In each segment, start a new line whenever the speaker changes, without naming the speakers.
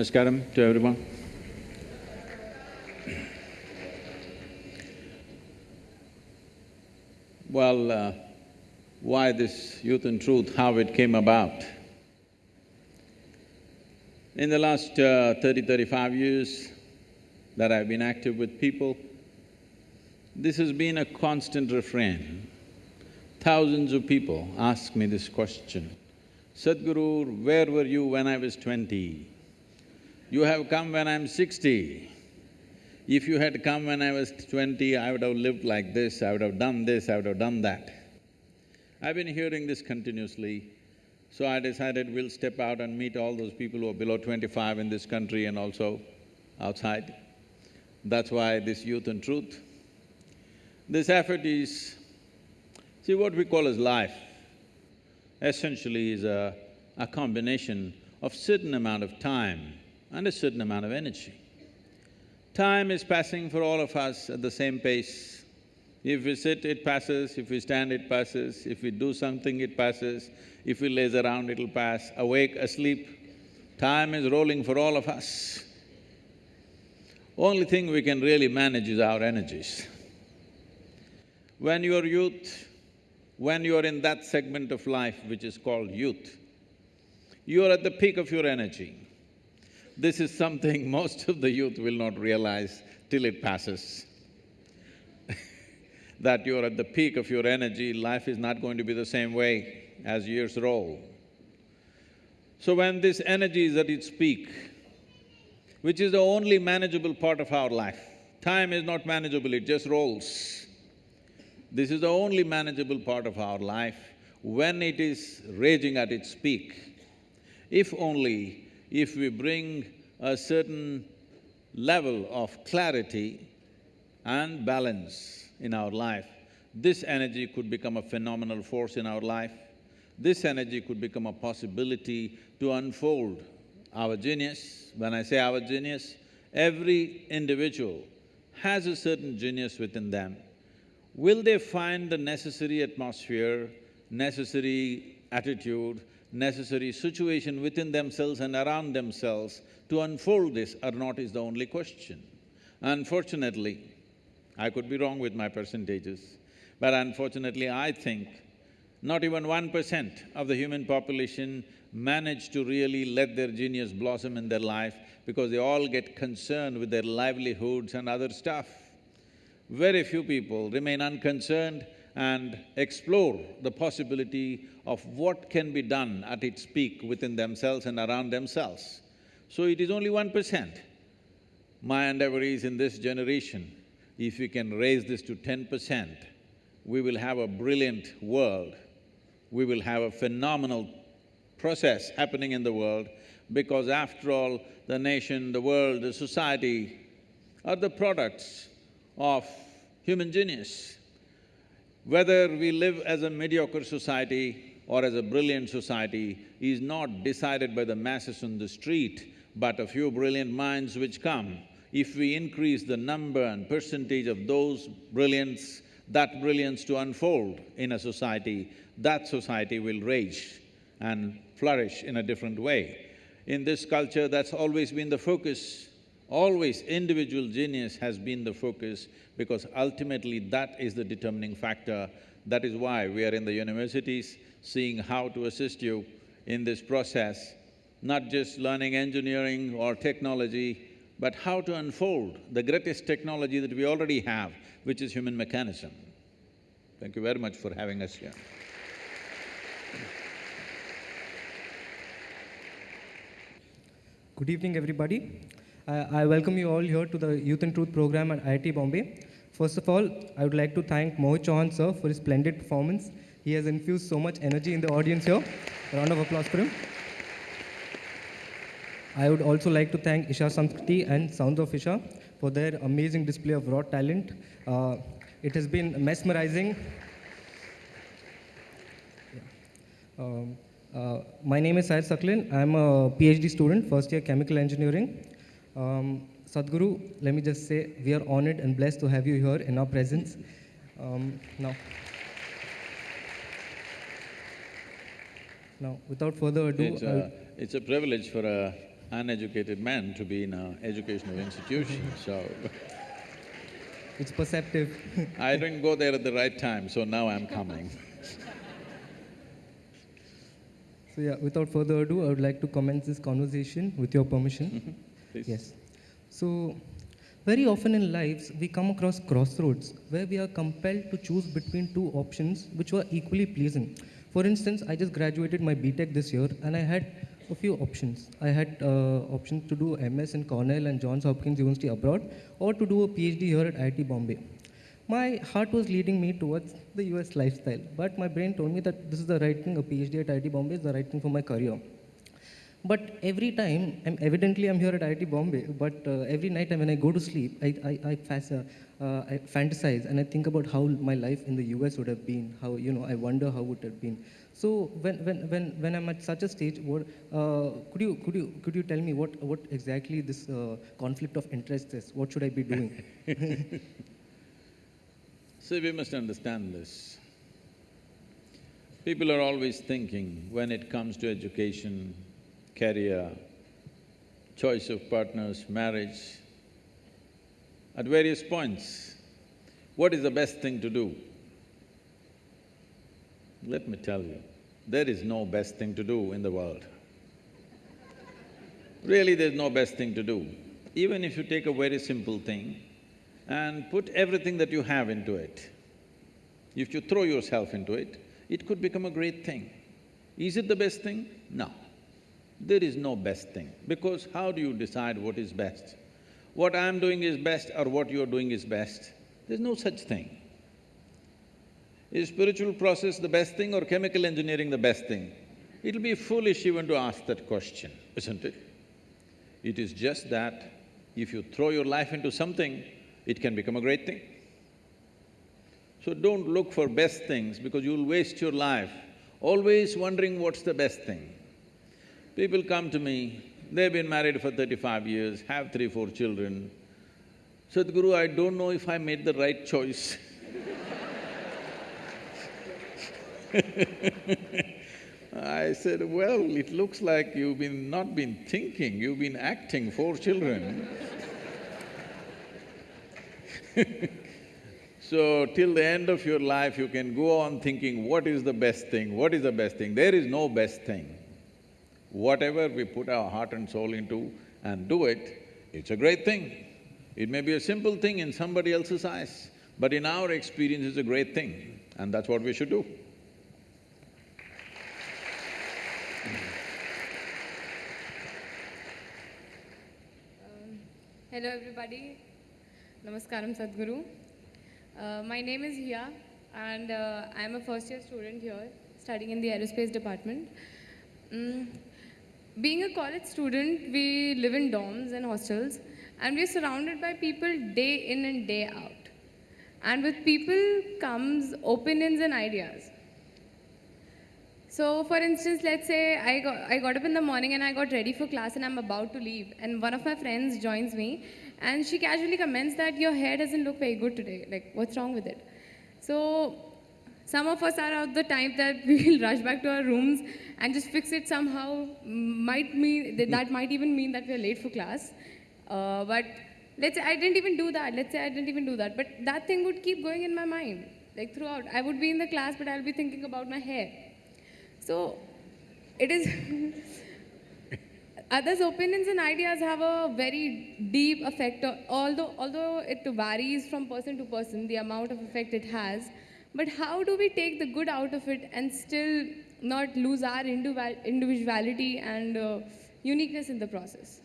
Namaskaram to everyone. Well, uh, why this Youth and Truth, how it came about? In the last uh, 30, 35 years that I've been active with people, this has been a constant refrain. Thousands of people ask me this question, Sadhguru, where were you when I was twenty? You have come when I'm sixty. If you had come when I was twenty, I would have lived like this, I would have done this, I would have done that. I've been hearing this continuously, so I decided we'll step out and meet all those people who are below twenty-five in this country and also outside. That's why this Youth and Truth. This effort is… See, what we call as life essentially is a, a combination of certain amount of time and a certain amount of energy. Time is passing for all of us at the same pace. If we sit, it passes, if we stand, it passes, if we do something, it passes, if we laze around, it'll pass, awake, asleep, time is rolling for all of us. Only thing we can really manage is our energies. When you're youth, when you're in that segment of life which is called youth, you're at the peak of your energy. This is something most of the youth will not realize till it passes. that you're at the peak of your energy, life is not going to be the same way as years roll. So when this energy is at its peak, which is the only manageable part of our life, time is not manageable, it just rolls. This is the only manageable part of our life when it is raging at its peak. If only if we bring a certain level of clarity and balance in our life, this energy could become a phenomenal force in our life. This energy could become a possibility to unfold our genius. When I say our genius, every individual has a certain genius within them. Will they find the necessary atmosphere, necessary attitude, necessary situation within themselves and around themselves to unfold this or not is the only question. Unfortunately, I could be wrong with my percentages, but unfortunately I think not even one percent of the human population manage to really let their genius blossom in their life because they all get concerned with their livelihoods and other stuff. Very few people remain unconcerned and explore the possibility of what can be done at its peak within themselves and around themselves. So it is only one percent. My endeavor is in this generation, if we can raise this to ten percent, we will have a brilliant world. We will have a phenomenal process happening in the world because after all, the nation, the world, the society are the products of human genius. Whether we live as a mediocre society or as a brilliant society is not decided by the masses on the street, but a few brilliant minds which come. If we increase the number and percentage of those brilliance, that brilliance to unfold in a society, that society will rage and flourish in a different way. In this culture, that's always been the focus. Always individual genius has been the focus because ultimately that is the determining factor. That is why we are in the universities, seeing how to assist you in this process, not just learning engineering or technology, but how to unfold the greatest technology that we already have, which is human mechanism. Thank you very much for having us here.
Good evening, everybody. Uh, I welcome you all here to the Youth and Truth program at IIT Bombay. First of all, I would like to thank Mohit Chauhan sir for his splendid performance. He has infused so much energy in the audience here. A round of applause for him. I would also like to thank Isha Samskriti and Sounds of Isha for their amazing display of raw talent. Uh, it has been mesmerizing. Um, uh, my name is Syed Saklin. I'm a PhD student, first year chemical engineering. Um, Sadhguru, let me just say we are honored and blessed to have you here in our presence. Um, now, now, without further ado,
It's a, it's a privilege for an uneducated man to be in an educational institution, so
It's perceptive.
I didn't go there at the right time, so now I'm coming.
so yeah, without further ado, I would like to commence this conversation with your permission.
Please.
Yes. So, very often in lives, we come across crossroads where we are compelled to choose between two options which were equally pleasing. For instance, I just graduated my BTech this year and I had a few options. I had uh, options to do MS in Cornell and Johns Hopkins University abroad or to do a PhD here at IIT Bombay. My heart was leading me towards the US lifestyle, but my brain told me that this is the right thing, a PhD at IIT Bombay is the right thing for my career. But every time, I'm, evidently I'm here at IIT Bombay, but uh, every night when I go to sleep, I, I, I, uh, uh, I fantasize and I think about how my life in the US would have been, how, you know, I wonder how it would have been. So when, when, when, when I'm at such a stage, what, uh, could, you, could, you, could you tell me what, what exactly this uh, conflict of interest is? What should I be doing?
See, we must understand this. People are always thinking when it comes to education, career, choice of partners, marriage, at various points, what is the best thing to do? Let me tell you, there is no best thing to do in the world. Really, there's no best thing to do. Even if you take a very simple thing and put everything that you have into it, if you throw yourself into it, it could become a great thing. Is it the best thing? No. There is no best thing, because how do you decide what is best? What I'm doing is best or what you're doing is best? There's no such thing. Is spiritual process the best thing or chemical engineering the best thing? It'll be foolish even to ask that question, isn't it? It is just that if you throw your life into something, it can become a great thing. So don't look for best things because you'll waste your life always wondering what's the best thing. People come to me, they've been married for thirty-five years, have three, four children. Sadhguru, I don't know if I made the right choice I said, well, it looks like you've been… not been thinking, you've been acting four children So, till the end of your life, you can go on thinking, what is the best thing, what is the best thing? There is no best thing. Whatever we put our heart and soul into and do it, it's a great thing. It may be a simple thing in somebody else's eyes, but in our experience, it's a great thing, and that's what we should do.
Hello everybody. Namaskaram Sadhguru. Uh, my name is Hia and uh, I am a first year student here studying in the aerospace department. Mm, being a college student, we live in dorms and hostels and we are surrounded by people day in and day out. And with people comes opinions and ideas. So, for instance, let's say I got, I got up in the morning and I got ready for class and I'm about to leave, and one of my friends joins me, and she casually comments that your hair doesn't look very good today. Like, what's wrong with it? So, some of us are of the type that we will rush back to our rooms and just fix it somehow. Might mean that, that might even mean that we're late for class. Uh, but let's say I didn't even do that. Let's say I didn't even do that. But that thing would keep going in my mind, like throughout. I would be in the class, but I'll be thinking about my hair. So it is others' opinions and ideas have a very deep effect. Although although it varies from person to person, the amount of effect it has. But how do we take the good out of it and still not lose our individuality and uh, uniqueness in the process?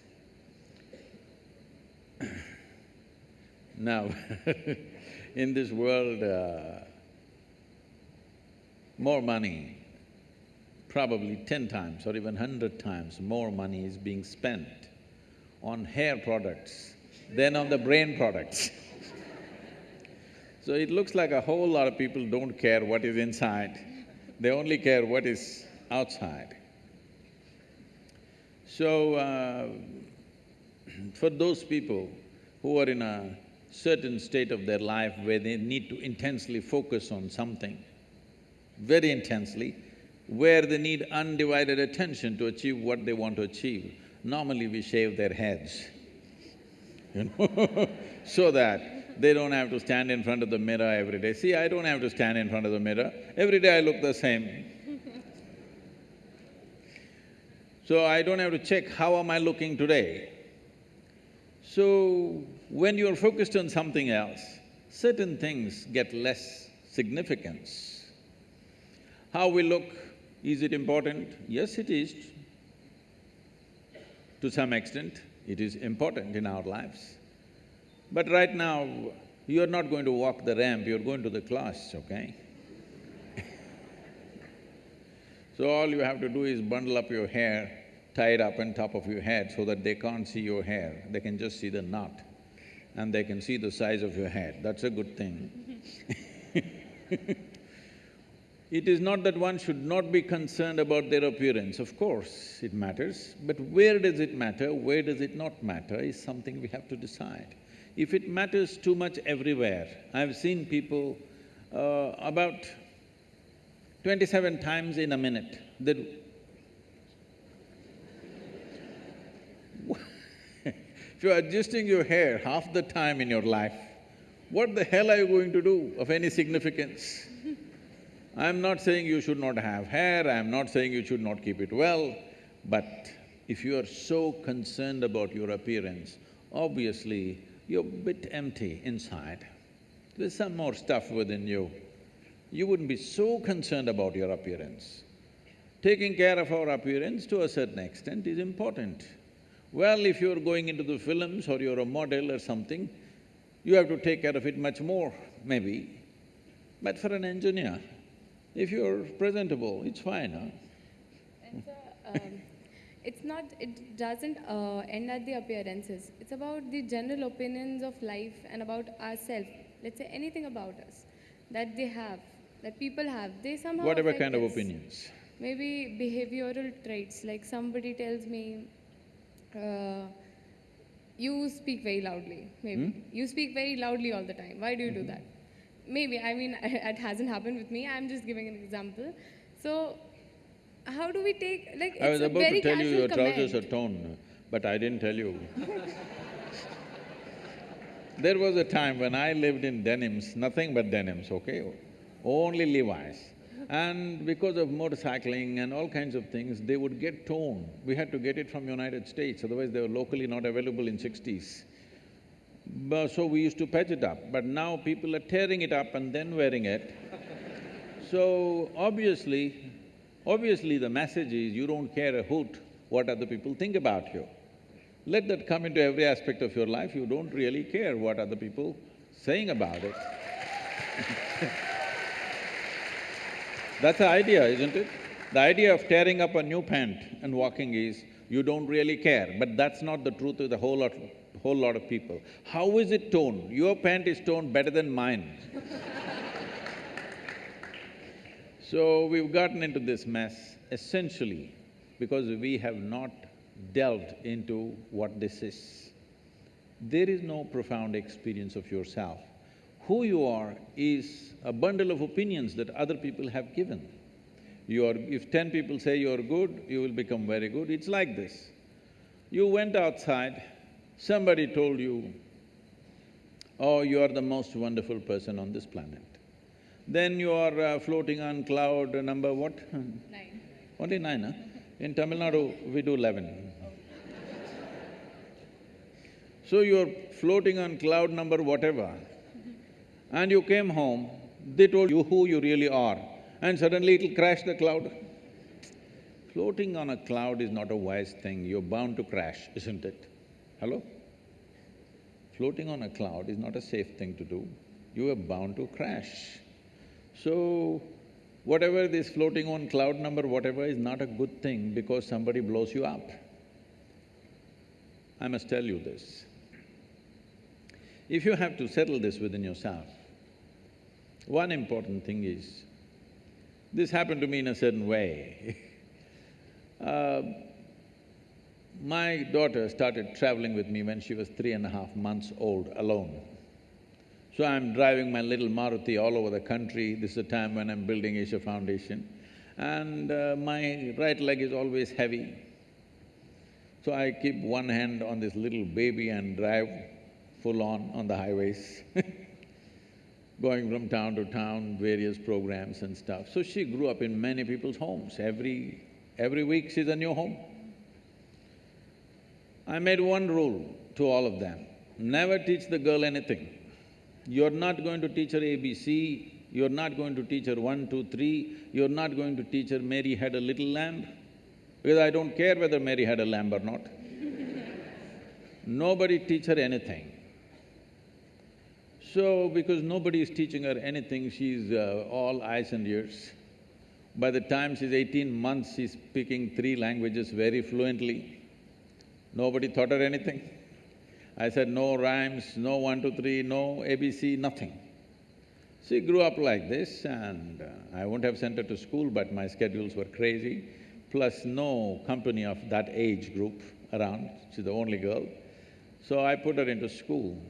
Now, in this world, uh, more money probably ten times or even hundred times more money is being spent on hair products than on the brain products. so it looks like a whole lot of people don't care what is inside, they only care what is outside. So, uh, for those people who are in a certain state of their life where they need to intensely focus on something, very intensely, where they need undivided attention to achieve what they want to achieve. normally we shave their heads, you know, so that they don't have to stand in front of the mirror every day. See, I don't have to stand in front of the mirror. Every day I look the same. So I don't have to check how am I looking today. So when you're focused on something else, certain things get less significance. How we look, is it important? Yes, it is. To some extent, it is important in our lives. But right now, you're not going to walk the ramp, you're going to the class, okay? So all you have to do is bundle up your hair, tie it up on top of your head so that they can't see your hair, they can just see the knot and they can see the size of your head, that's a good thing. It is not that one should not be concerned about their appearance, of course it matters, but where does it matter, where does it not matter is something we have to decide. If it matters too much everywhere, I've seen people uh, about twenty-seven times in a minute, they if you're adjusting your hair half the time in your life, what the hell are you going to do of any significance? I'm not saying you should not have hair, I'm not saying you should not keep it well, but if you are so concerned about your appearance, obviously you're a bit empty inside. There's some more stuff within you. You wouldn't be so concerned about your appearance. Taking care of our appearance to a certain extent is important. Well, if you're going into the films or you're a model or something, you have to take care of it much more, maybe. But for an engineer, if you're presentable, it's fine, huh?
And so, um, it's not… it doesn't uh, end at the appearances. It's about the general opinions of life and about ourselves. Let's say anything about us that they have, that people have, they somehow
Whatever kind of opinions.
Maybe behavioral traits, like somebody tells me, uh, you speak very loudly, maybe. You speak very loudly all the time. Why do you do that? Maybe, I mean, it hasn't happened with me. I'm just giving an example. So, how do we take, like, it's
I was
a
about
very
to tell you your trousers are torn, but I didn't tell you. There was a time when I lived in denims, nothing but denims, okay? Only Levi's. And because of motorcycling and all kinds of things, they would get torn. We had to get it from United States, otherwise they were locally not available in sixties. But so we used to patch it up, but now people are tearing it up and then wearing it. So obviously, obviously the message is you don't care a hoot what other people think about you. Let that come into every aspect of your life, you don't really care what other people saying about it. That's the idea, isn't it? The idea of tearing up a new pant and walking is, you don't really care, but that's not the truth with a whole lot, whole lot of people. How is it torn? Your pant is torn better than mine. So we've gotten into this mess essentially because we have not delved into what this is. There is no profound experience of yourself. Who you are is a bundle of opinions that other people have given. You are… if ten people say you're good, you will become very good, it's like this. You went outside, somebody told you, oh, you are the most wonderful person on this planet. Then you are uh, floating on cloud number what?
Nine.
Only nine, huh? In Tamil Nadu, we do eleven. So you're floating on cloud number whatever, and you came home, they told you who you really are, and suddenly it'll crash the cloud. Floating on a cloud is not a wise thing, you're bound to crash, isn't it? Hello? Floating on a cloud is not a safe thing to do, you are bound to crash. So, whatever this floating on cloud number whatever is not a good thing because somebody blows you up. I must tell you this. If you have to settle this within yourself, one important thing is, this happened to me in a certain way Uh, my daughter started traveling with me when she was three and a half months old alone. So I'm driving my little Maruti all over the country, this is the time when I'm building Isha Foundation, and uh, my right leg is always heavy. So I keep one hand on this little baby and drive full on on the highways going from town to town, various programs and stuff. So she grew up in many people's homes. Every… every week she's a new home. I made one rule to all of them, never teach the girl anything. You're not going to teach her ABC, you're not going to teach her one, two, three, you're not going to teach her Mary had a little lamb, because I don't care whether Mary had a lamb or not. Nobody teach her anything. So, because nobody is teaching her anything, she's uh, all eyes and ears. By the time she's eighteen months, she's speaking three languages very fluently. Nobody taught her anything. I said, no rhymes, no one, two, three, no ABC, nothing. She grew up like this and uh, I wouldn't have sent her to school, but my schedules were crazy, plus no company of that age group around, she's the only girl. So I put her into school.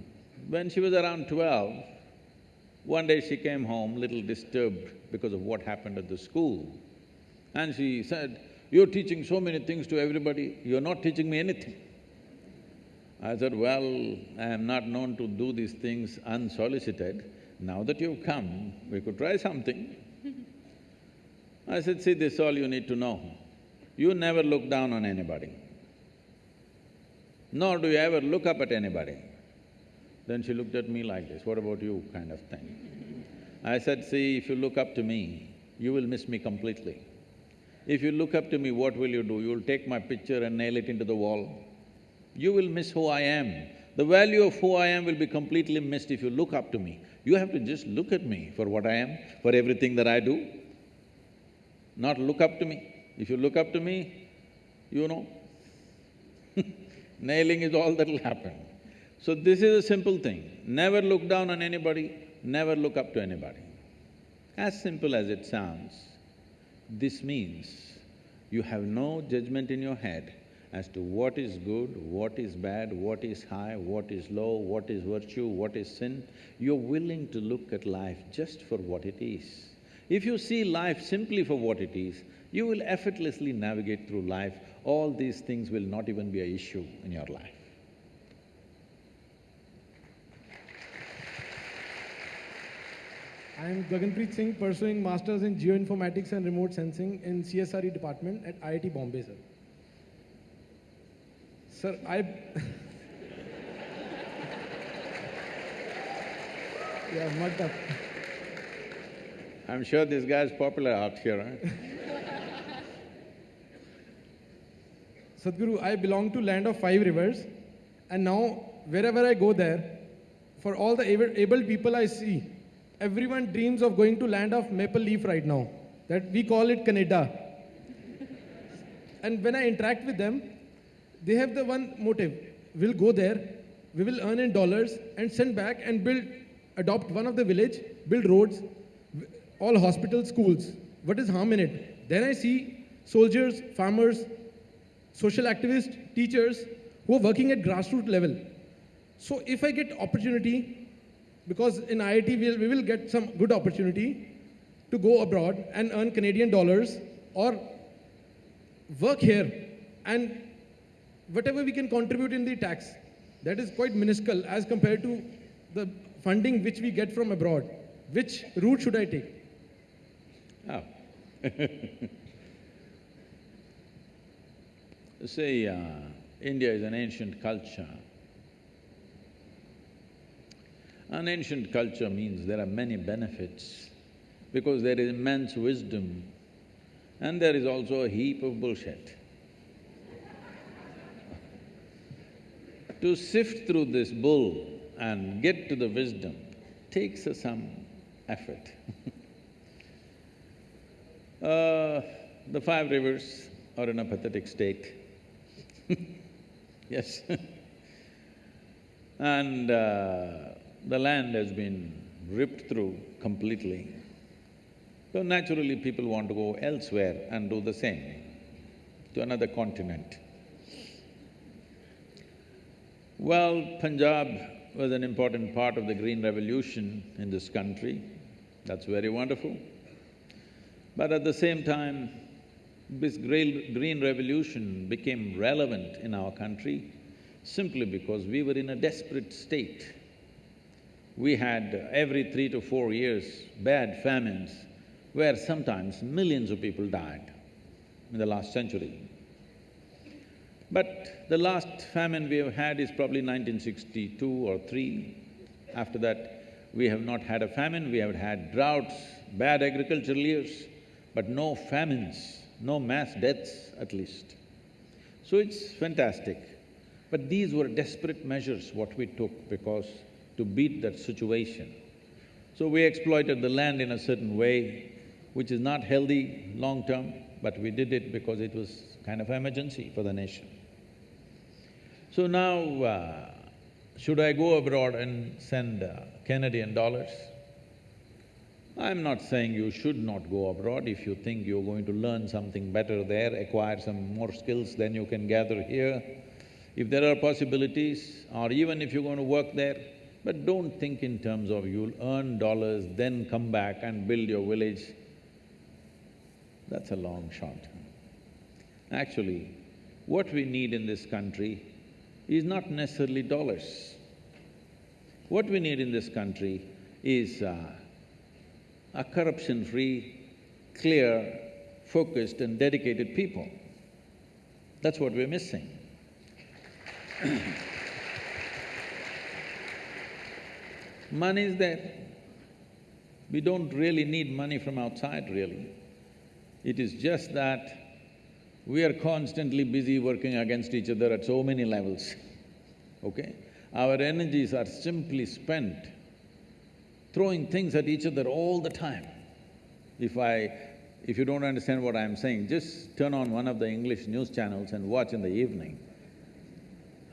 When she was around twelve, one day she came home little disturbed because of what happened at the school. And she said, you're teaching so many things to everybody, you're not teaching me anything. I said, well, I am not known to do these things unsolicited. Now that you've come, we could try something. I said, see, this is all you need to know. You never look down on anybody, nor do you ever look up at anybody. Then she looked at me like this, what about you, kind of thing. I said, see, if you look up to me, you will miss me completely. If you look up to me, what will you do? You'll take my picture and nail it into the wall. You will miss who I am. The value of who I am will be completely missed if you look up to me. You have to just look at me for what I am, for everything that I do, not look up to me. If you look up to me, you know, nailing is all that'll happen. So this is a simple thing, never look down on anybody, never look up to anybody. As simple as it sounds, this means you have no judgment in your head as to what is good, what is bad, what is high, what is low, what is virtue, what is sin. You're willing to look at life just for what it is. If you see life simply for what it is, you will effortlessly navigate through life. All these things will not even be an issue in your life.
I am Gaganpreet Singh, pursuing Masters in Geoinformatics and Remote Sensing in CSRE department at IIT Bombay, sir. Sir, I… yeah, mugged up.
I'm sure this guy is popular out here, huh?
Sadhguru, I belong to land of five rivers, and now wherever I go there, for all the able, able people I see, everyone dreams of going to land of maple leaf right now. That we call it Canada. and when I interact with them, they have the one motive: we'll go there, we will earn in dollars and send back and build, adopt one of the village, build roads, all hospitals, schools. What is harm in it? Then I see soldiers, farmers, social activists, teachers who are working at grassroots level. So if I get opportunity, because in IIT we'll, we will get some good opportunity to go abroad and earn Canadian dollars or work here and whatever we can contribute in the tax, that is quite minuscule as compared to the funding which we get from abroad. Which route should I take?
Oh. See, uh, India is an ancient culture. An ancient culture means there are many benefits because there is immense wisdom and there is also a heap of bullshit. To sift through this bull and get to the wisdom takes some effort uh, the five rivers are in a pathetic state yes and uh, the land has been ripped through completely. So naturally people want to go elsewhere and do the same, to another continent. Well, Punjab was an important part of the Green Revolution in this country, that's very wonderful. But at the same time, This green, revolution became relevant in our country simply because we were in a desperate state. We had every three to four years bad famines where sometimes millions of people died in the last century. But the last famine we have had is probably 1962 or three. After that, we have not had a famine, we have had droughts, bad agricultural years, but no famines, no mass deaths at least. So it's fantastic. But these were desperate measures what we took because to beat that situation. So we exploited the land in a certain way, which is not healthy long-term, but we did it because it was kind of emergency for the nation. So now, uh, should I go abroad and send uh, Canadian dollars? I'm not saying you should not go abroad. If you think you're going to learn something better there, acquire some more skills, than you can gather here. If there are possibilities, or even if you're going to work there, but don't think in terms of you'll earn dollars, then come back and build your village. That's a long shot. Actually, what we need in this country is not necessarily dollars. What we need in this country is uh, a corruption-free, clear, focused and dedicated people. That's what we're missing. money is there. We don't really need money from outside, really. It is just that we are constantly busy working against each other at so many levels, okay? Our energies are simply spent throwing things at each other all the time. If I… if you don't understand what I'm saying, just turn on one of the English news channels and watch in the evening.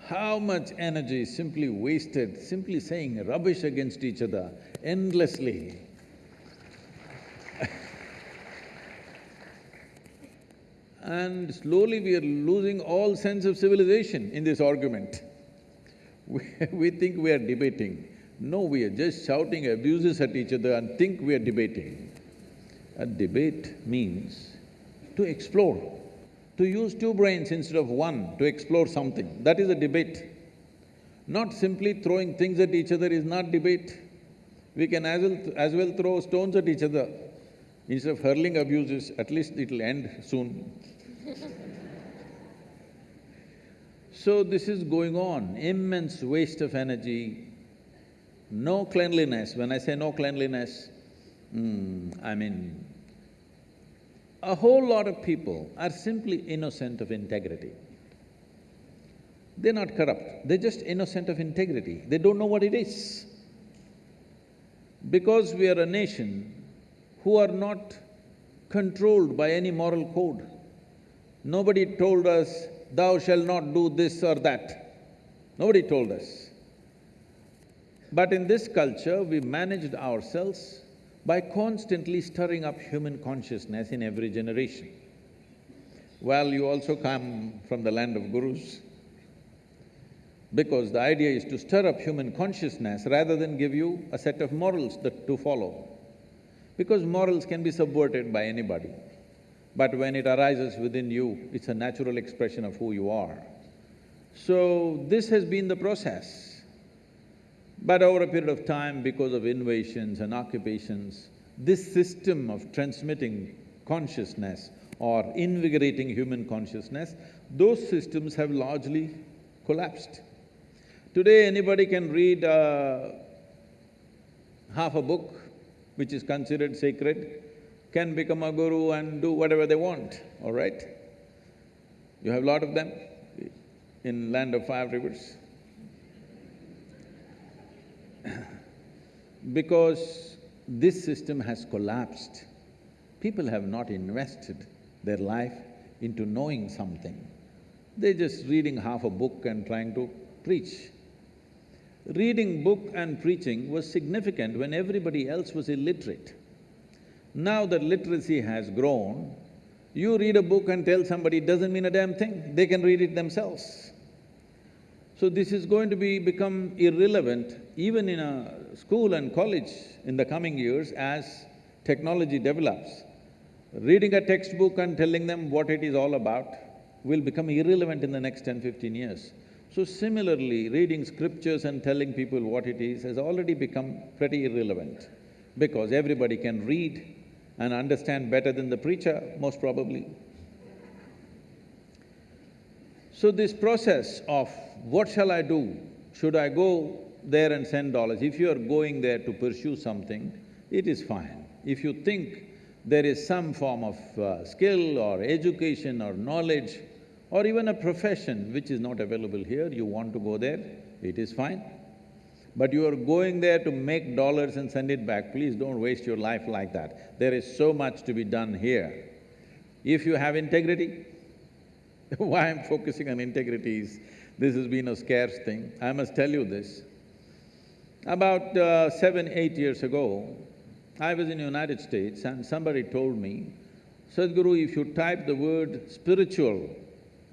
How much energy is simply wasted simply saying rubbish against each other endlessly. And slowly we are losing all sense of civilization in this argument. We, think we are debating. No, we are just shouting abuses at each other and think we are debating. A debate means to explore, to use two brains instead of one to explore something, that is a debate. Not simply throwing things at each other is not debate. We can as well, as well throw stones at each other. Instead of hurling abuses, at least it'll end soon. So this is going on, immense waste of energy, no cleanliness. When I say no cleanliness, mm, I mean, a whole lot of people are simply innocent of integrity. They're not corrupt, they're just innocent of integrity. They don't know what it is. Because we are a nation who are not controlled by any moral code. Nobody told us thou shalt not do this or that. Nobody told us. But in this culture, we managed ourselves by constantly stirring up human consciousness in every generation. Well, you also come from the land of gurus, because the idea is to stir up human consciousness rather than give you a set of morals that to follow. Because morals can be subverted by anybody. But when it arises within you, it's a natural expression of who you are. So, this has been the process. But over a period of time, because of invasions and occupations, this system of transmitting consciousness or invigorating human consciousness, those systems have largely collapsed. Today, anybody can read uh, half a book, which is considered sacred, can become a guru and do whatever they want, all right? You have a lot of them in land of five rivers. because this system has collapsed, people have not invested their life into knowing something. They're just reading half a book and trying to preach. Reading book and preaching was significant when everybody else was illiterate. Now that literacy has grown, you read a book and tell somebody it doesn't mean a damn thing, they can read it themselves. So this is going to be… become irrelevant even in a school and college in the coming years as technology develops. Reading a textbook and telling them what it is all about will become irrelevant in the next 10, 15 years. So similarly, reading scriptures and telling people what it is has already become pretty irrelevant because everybody can read and understand better than the preacher, most probably. So this process of what shall I do? Should I go there and send dollars? If you are going there to pursue something, it is fine. If you think there is some form of uh, skill or education or knowledge or even a profession which is not available here, you want to go there, it is fine. But you are going there to make dollars and send it back, please don't waste your life like that. There is so much to be done here. If you have integrity, why I'm focusing on integrity is, this has been a scarce thing. I must tell you this. About uh, seven, eight years ago, I was in the United States and somebody told me, Sadhguru, if you type the word spiritual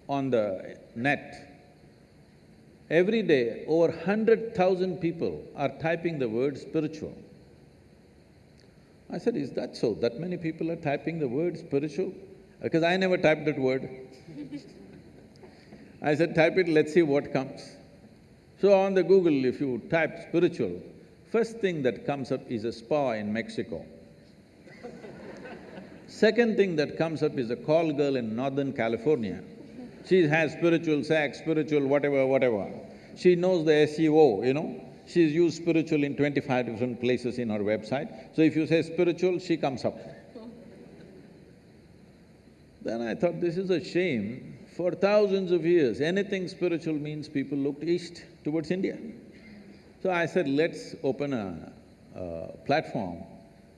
on the net, every day over hundred thousand people are typing the word spiritual. I said, is that so? That many people are typing the word spiritual? Because I never typed that word. I said, type it, let's see what comes. So on the Google, if you type spiritual, first thing that comes up is a spa in Mexico. Second thing that comes up is a call girl in Northern California. She has spiritual sex, spiritual whatever, whatever. She knows the SEO, you know. She's used spiritual in twenty-five different places in her website. So if you say spiritual, she comes up. Then I thought, this is a shame. For thousands of years, anything spiritual means people looked east towards India. So I said, let's open a, a platform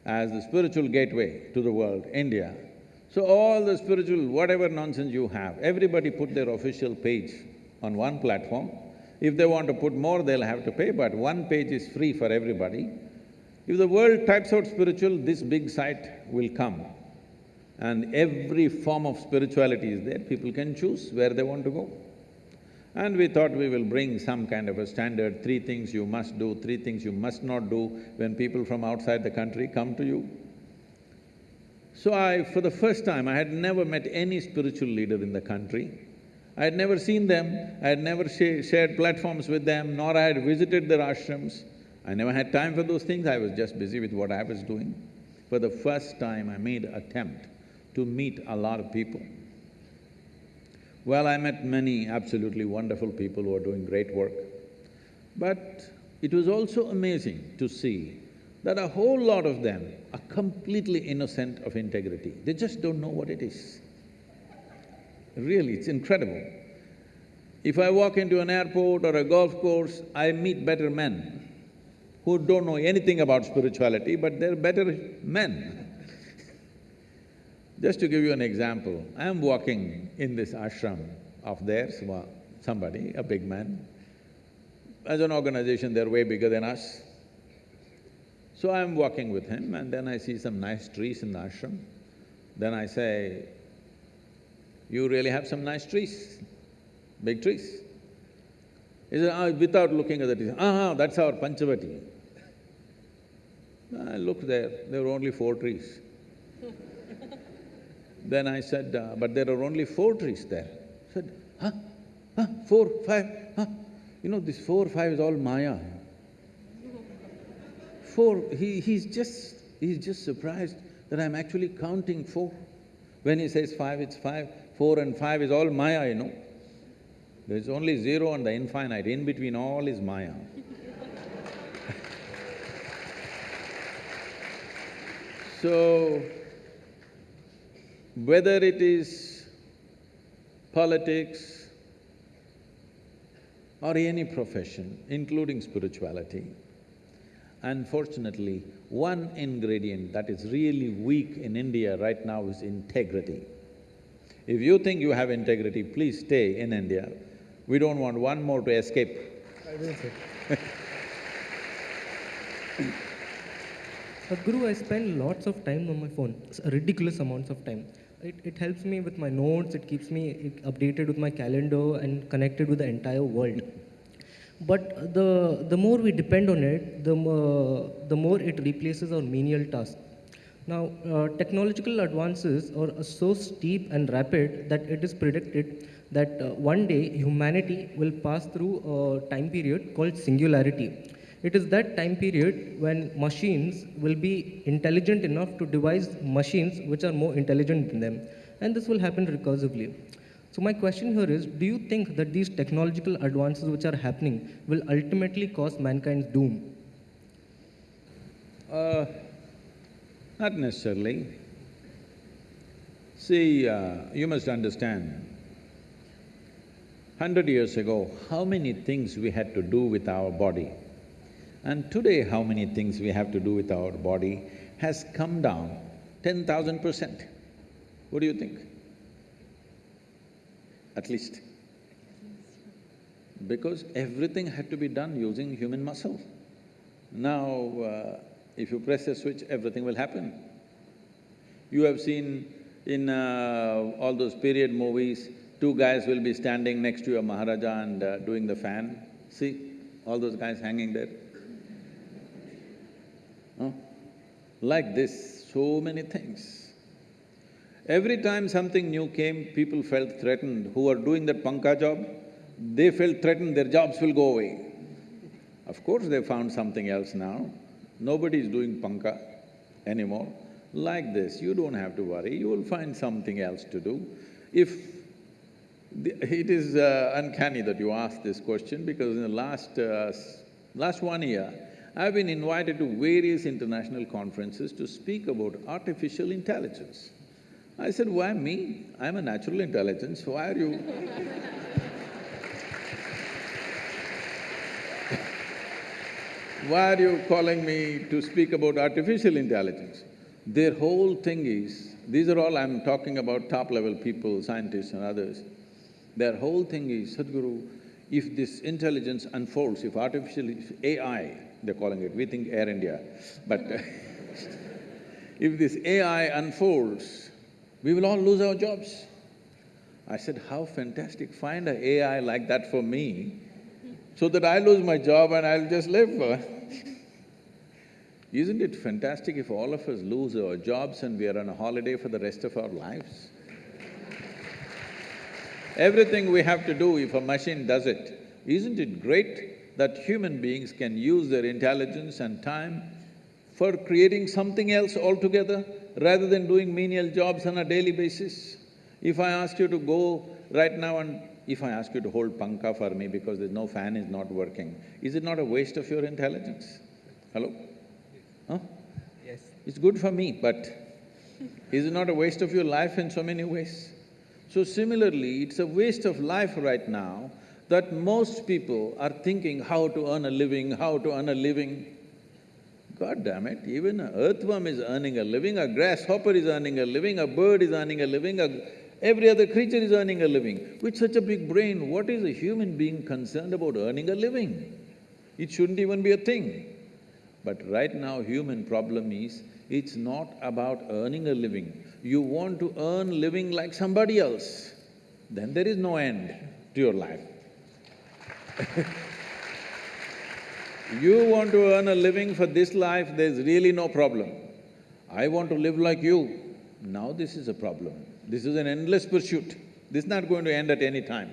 as the spiritual gateway to the world, India. So all the spiritual, whatever nonsense you have, everybody put their official page on one platform. If they want to put more, they'll have to pay, but one page is free for everybody. If the world types out spiritual, this big site will come and every form of spirituality is there, people can choose where they want to go. And we thought we will bring some kind of a standard, three things you must do, three things you must not do when people from outside the country come to you. So I… for the first time, I had never met any spiritual leader in the country. I had never seen them, I had never sh shared platforms with them, nor I had visited their ashrams. I never had time for those things, I was just busy with what I was doing. For the first time, I made attempt to meet a lot of people. Well, I met many absolutely wonderful people who are doing great work. But it was also amazing to see that a whole lot of them are completely innocent of integrity. They just don't know what it is. Really, it's incredible. If I walk into an airport or a golf course, I meet better men who don't know anything about spirituality, but they're better men. Just to give you an example, I'm walking in this ashram of theirs, somebody, a big man. As an organization, they're way bigger than us. So I'm walking with him and then I see some nice trees in the ashram. Then I say, you really have some nice trees, big trees. He said, ah, without looking at the trees, ah, that's our Panchavati. I looked there, there were only four trees. Then I said, uh, but there are only four trees there. I said, huh? Huh? Four, five, huh? You know, this four, five is all Maya. Four, he, he's just… he's just surprised that I'm actually counting four. When he says five, it's five. Four and five is all Maya, you know. There's only zero and the infinite, in between all is Maya. so, whether it is politics or any profession, including spirituality, unfortunately, one ingredient that is really weak in India right now is integrity. If you think you have integrity, please stay in India. We don't want one more to escape.
Say.
Sadhguru, I spend lots of time on my phone, ridiculous amounts of time. It, it helps me with my notes, it keeps me updated with my calendar and connected with the entire world. But the, the more we depend on it, the more, the more it replaces our menial tasks. Now, uh, technological advances are so steep and rapid that it is predicted that uh, one day humanity will pass through a time period called singularity. It is that time period when machines will be intelligent enough to devise machines which are more intelligent than them. And this will happen recursively. So, my question here is do you think that these technological advances which are happening will ultimately cause mankind's doom?
Uh, not necessarily. See, uh, you must understand, hundred years ago, how many things we had to do with our body. And today, how many things we have to do with our body has come down ten thousand percent. What do you think? At least. Because everything had to be done using human muscle. Now, uh, if you press a switch, everything will happen. You have seen in uh, all those period movies, two guys will be standing next to a Maharaja and uh, doing the fan. See, all those guys hanging there. Huh? Like this, so many things. Every time something new came, people felt threatened. Who are doing that panka job, they felt threatened, their jobs will go away. Of course, they found something else now. Nobody is doing panka anymore. Like this, you don't have to worry, you will find something else to do. If… The, it is uh, uncanny that you ask this question because in the last… Uh, last one year, I've been invited to various international conferences to speak about artificial intelligence. I said, why me? I'm a natural intelligence, why are you Why are you calling me to speak about artificial intelligence? Their whole thing is, these are all I'm talking about top-level people, scientists and others. Their whole thing is, Sadhguru, if this intelligence unfolds, if artificial… if AI, they're calling it, we think Air India, but if this AI unfolds, we will all lose our jobs. I said, how fantastic, find an AI like that for me, so that I lose my job and I'll just live. Isn't it fantastic if all of us lose our jobs and we are on a holiday for the rest of our lives? Everything we have to do, if a machine does it, isn't it great that human beings can use their intelligence and time for creating something else altogether rather than doing menial jobs on a daily basis? If I ask you to go right now and if I ask you to hold panka for me because there's no fan is not working, is it not a waste of your intelligence? Hello? Huh?
Yes.
It's good for me, but is it not a waste of your life in so many ways? So similarly, it's a waste of life right now that most people are thinking how to earn a living, how to earn a living. God damn it, even an earthworm is earning a living, a grasshopper is earning a living, a bird is earning a living, a Every other creature is earning a living. With such a big brain, what is a human being concerned about earning a living? It shouldn't even be a thing. But right now, human problem is, it's not about earning a living. You want to earn living like somebody else, then there is no end to your life. you want to earn a living for this life, there's really no problem. I want to live like you, now this is a problem. This is an endless pursuit. This is not going to end at any time.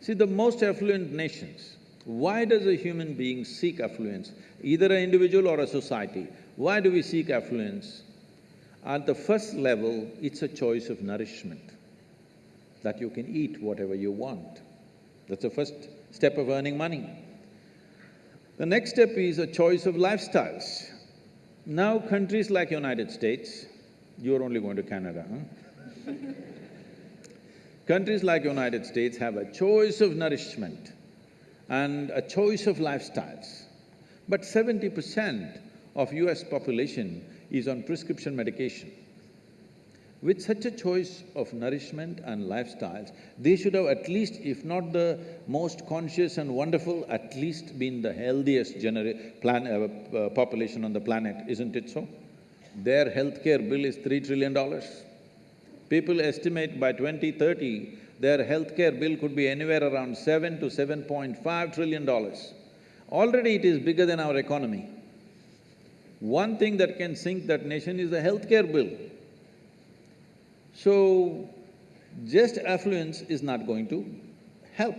See, the most affluent nations, why does a human being seek affluence, either an individual or a society? Why do we seek affluence? At the first level, it's a choice of nourishment, that you can eat whatever you want. That's the first step of earning money. The next step is a choice of lifestyles. Now countries like United States, you're only going to Canada, huh? Countries like United States have a choice of nourishment and a choice of lifestyles. But seventy percent of US population is on prescription medication. With such a choice of nourishment and lifestyles, they should have at least, if not the most conscious and wonderful, at least been the healthiest genera- plan, uh, uh, population on the planet, isn't it so? Their healthcare bill is three trillion dollars. People estimate by 2030, their healthcare bill could be anywhere around seven to seven point five trillion dollars. Already it is bigger than our economy. One thing that can sink that nation is the healthcare bill. So, just affluence is not going to help.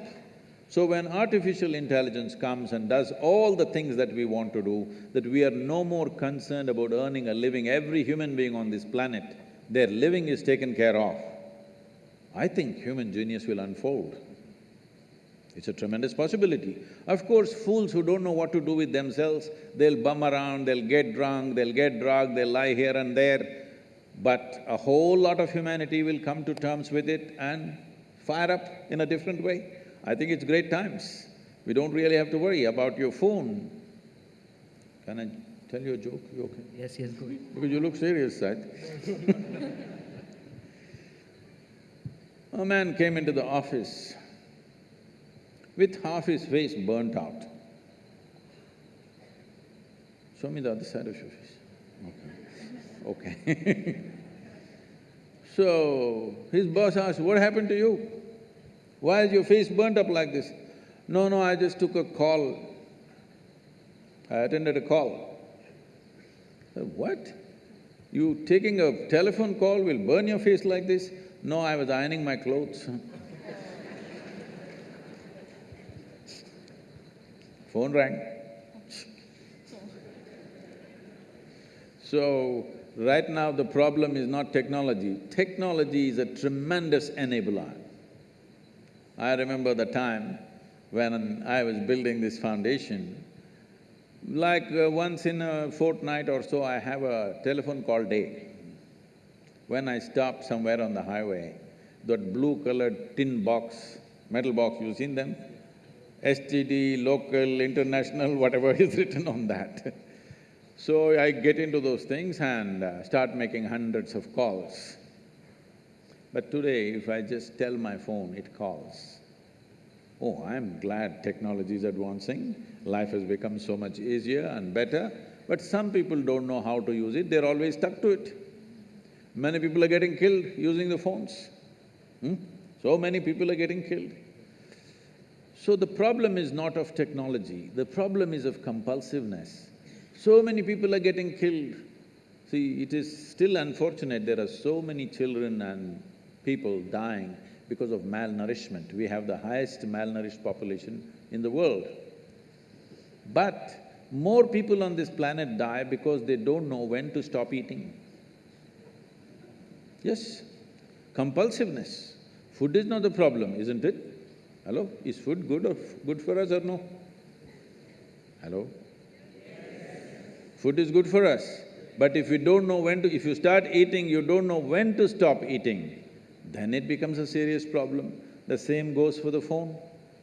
So when artificial intelligence comes and does all the things that we want to do, that we are no more concerned about earning a living, every human being on this planet, their living is taken care of, I think human genius will unfold. It's a tremendous possibility. Of course, fools who don't know what to do with themselves, they'll bum around, they'll get drunk, they'll get drugged, they'll lie here and there, but a whole lot of humanity will come to terms with it and fire up in a different way. I think it's great times. We don't really have to worry about your phone. Can I tell you a joke? You okay?
Yes, yes, go ahead.
Because you look serious, right? a man came into the office with half his face burnt out. Show me the other side of your face. Okay. Okay. so, his boss asked, what happened to you? Why is your face burnt up like this? No, no, I just took a call. I attended a call. What? You taking a telephone call will burn your face like this? No, I was ironing my clothes. Phone rang. So, right now the problem is not technology. Technology is a tremendous enabler. I remember the time when I was building this foundation, like uh, once in a fortnight or so, I have a telephone call day. When I stop somewhere on the highway, that blue-colored tin box, metal box, you've seen them? STD, local, international, whatever is written on that. So I get into those things and uh, start making hundreds of calls. But today, if I just tell my phone, it calls. Oh, I'm glad technology is advancing, life has become so much easier and better, but some people don't know how to use it, they're always stuck to it. Many people are getting killed using the phones. Hmm? So many people are getting killed. So the problem is not of technology, the problem is of compulsiveness. So many people are getting killed. See, it is still unfortunate there are so many children and people dying because of malnourishment. We have the highest malnourished population in the world. But more people on this planet die because they don't know when to stop eating. Yes, compulsiveness. Food is not the problem, isn't it? Hello? Is food good or good for us or no? Hello? Food is good for us, but if you don't know when to… if you start eating, you don't know when to stop eating, then it becomes a serious problem. The same goes for the phone.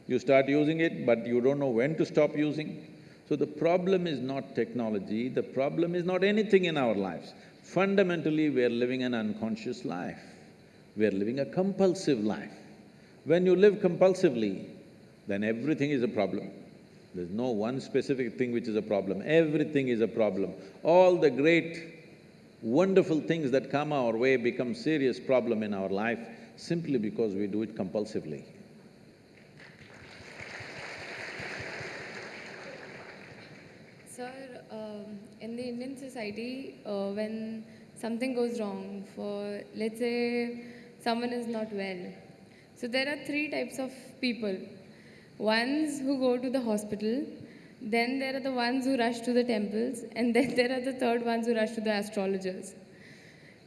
You start using it, but you don't know when to stop using. So the problem is not technology, the problem is not anything in our lives. Fundamentally, we are living an unconscious life. We are living a compulsive life. When you live compulsively, then everything is a problem. There's no one specific thing which is a problem, everything is a problem. All the great wonderful things that come our way become serious problem in our life simply because we do it compulsively.
Sir, um, in the Indian society, uh, when something goes wrong, for let's say someone is not well, so there are three types of people. Ones who go to the hospital, then there are the ones who rush to the temples, and then there are the third ones who rush to the astrologers.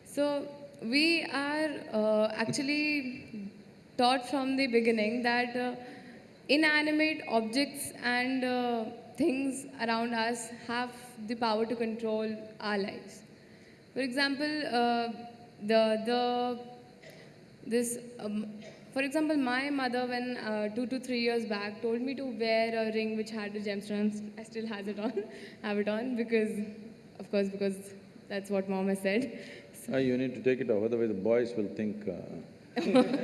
So we are uh, actually taught from the beginning that uh, inanimate objects and uh, things around us have the power to control our lives. For example, uh, the the this um, for example, my mother, when uh, two to three years back, told me to wear a ring which had the gemstones. I still has it on, have it on because, of course, because that's what mom has said. So,
Ah, you need to take it off, otherwise the boys will think, uh,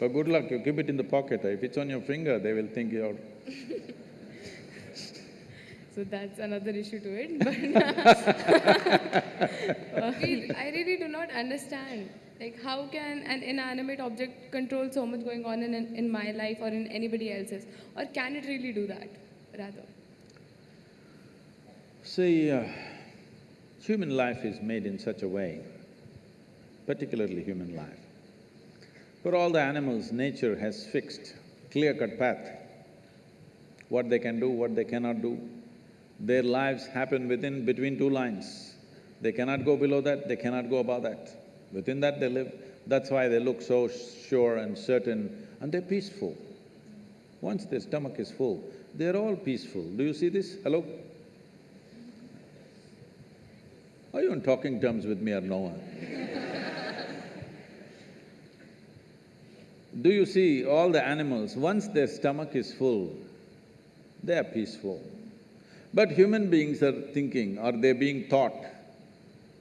But good luck, you keep it in the pocket. If it's on your finger, they will think you're…
so that's another issue to it. But I I really do not understand. Like, how can an inanimate object control so much going on in, in my life or in anybody else's? Or can it really do that, rather?
See, uh, human life is made in such a way, particularly human life. For all the animals, nature has fixed clear-cut path, what they can do, what they cannot do. Their lives happen within… between two lines. They cannot go below that, they cannot go above that. Within that they live. That's why they look so sure and certain and they're peaceful. Once their stomach is full, they're all peaceful. Do you see this? Hello? Are you on talking terms with me or no? Do you see all the animals, once their stomach is full, they are peaceful. But human beings are thinking or they're being taught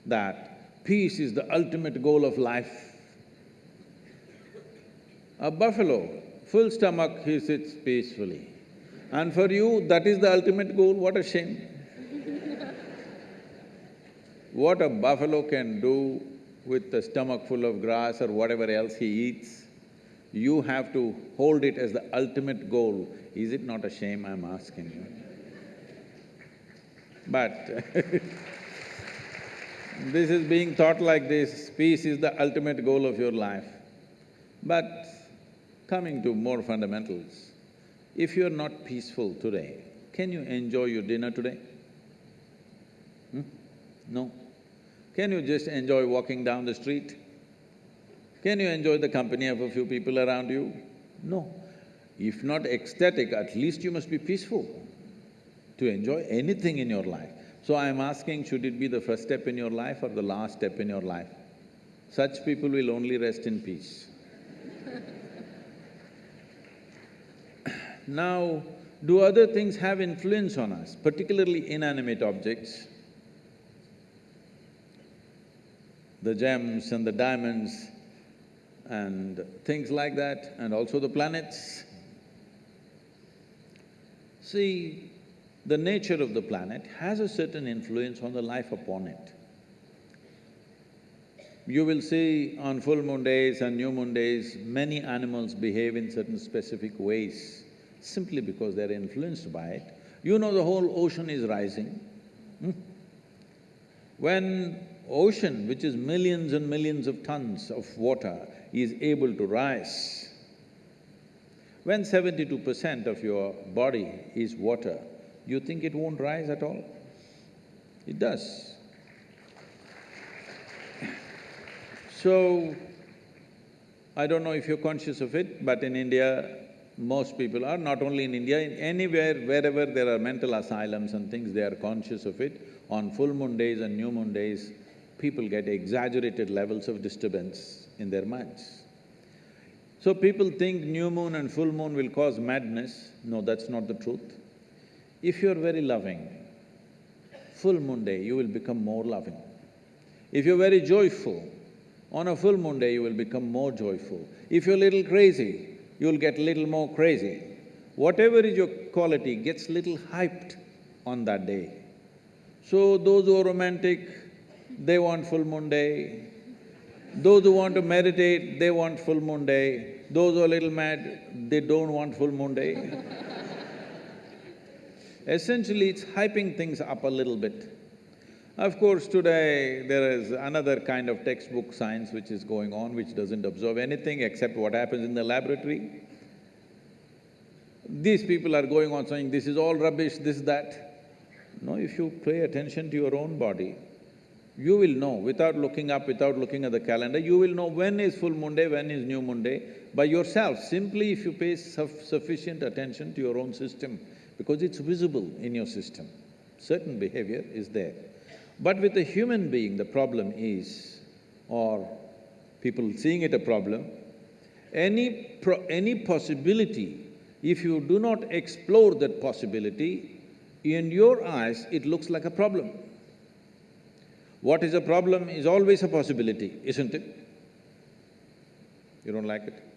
that peace is the ultimate goal of life. A buffalo, full stomach, he sits peacefully. And for you, that is the ultimate goal, what a shame. what a buffalo can do with a stomach full of grass or whatever else he eats, you have to hold it as the ultimate goal. Is it not a shame, I'm asking you? But this is being taught like this, peace is the ultimate goal of your life. But coming to more fundamentals, if you're not peaceful today, can you enjoy your dinner today? Hmm? No. Can you just enjoy walking down the street? Can you enjoy the company of a few people around you? No. If not ecstatic, at least you must be peaceful to enjoy anything in your life. So I'm asking, should it be the first step in your life or the last step in your life? Such people will only rest in peace. now, do other things have influence on us, particularly inanimate objects? The gems and the diamonds and things like that, and also the planets. See, the nature of the planet has a certain influence on the life upon it. You will see on full moon days and new moon days, many animals behave in certain specific ways, simply because they're influenced by it. You know the whole ocean is rising. Hmm? When ocean, which is millions and millions of tons of water, is able to rise. When seventy-two percent of your body is water, you think it won't rise at all? It does. So, I don't know if you're conscious of it, but in India, most people are, not only in India, in anywhere, wherever there are mental asylums and things, they are conscious of it. On full moon days and new moon days, people get exaggerated levels of disturbance in their minds. So people think new moon and full moon will cause madness. No, that's not the truth. If you're very loving, full moon day you will become more loving. If you're very joyful, on a full moon day you will become more joyful. If you're little crazy, you'll get little more crazy. Whatever is your quality gets little hyped on that day. So those who are romantic, they want full moon day. Those who want to meditate, they want full moon day. Those who are little mad, they don't want full moon day. Essentially, it's hyping things up a little bit. Of course, today there is another kind of textbook science which is going on, which doesn't observe anything except what happens in the laboratory. These people are going on saying, this is all rubbish, this, that. No, if you pay attention to your own body, you will know, without looking up, without looking at the calendar, you will know when is full moon day, when is new moon day, by yourself, simply if you pay suff sufficient attention to your own system, because it's visible in your system. Certain behavior is there. But with a human being, the problem is, or people seeing it a problem, any any possibility, if you do not explore that possibility, in your eyes, it looks like a problem. What is a problem is always a possibility, isn't it? You don't like it?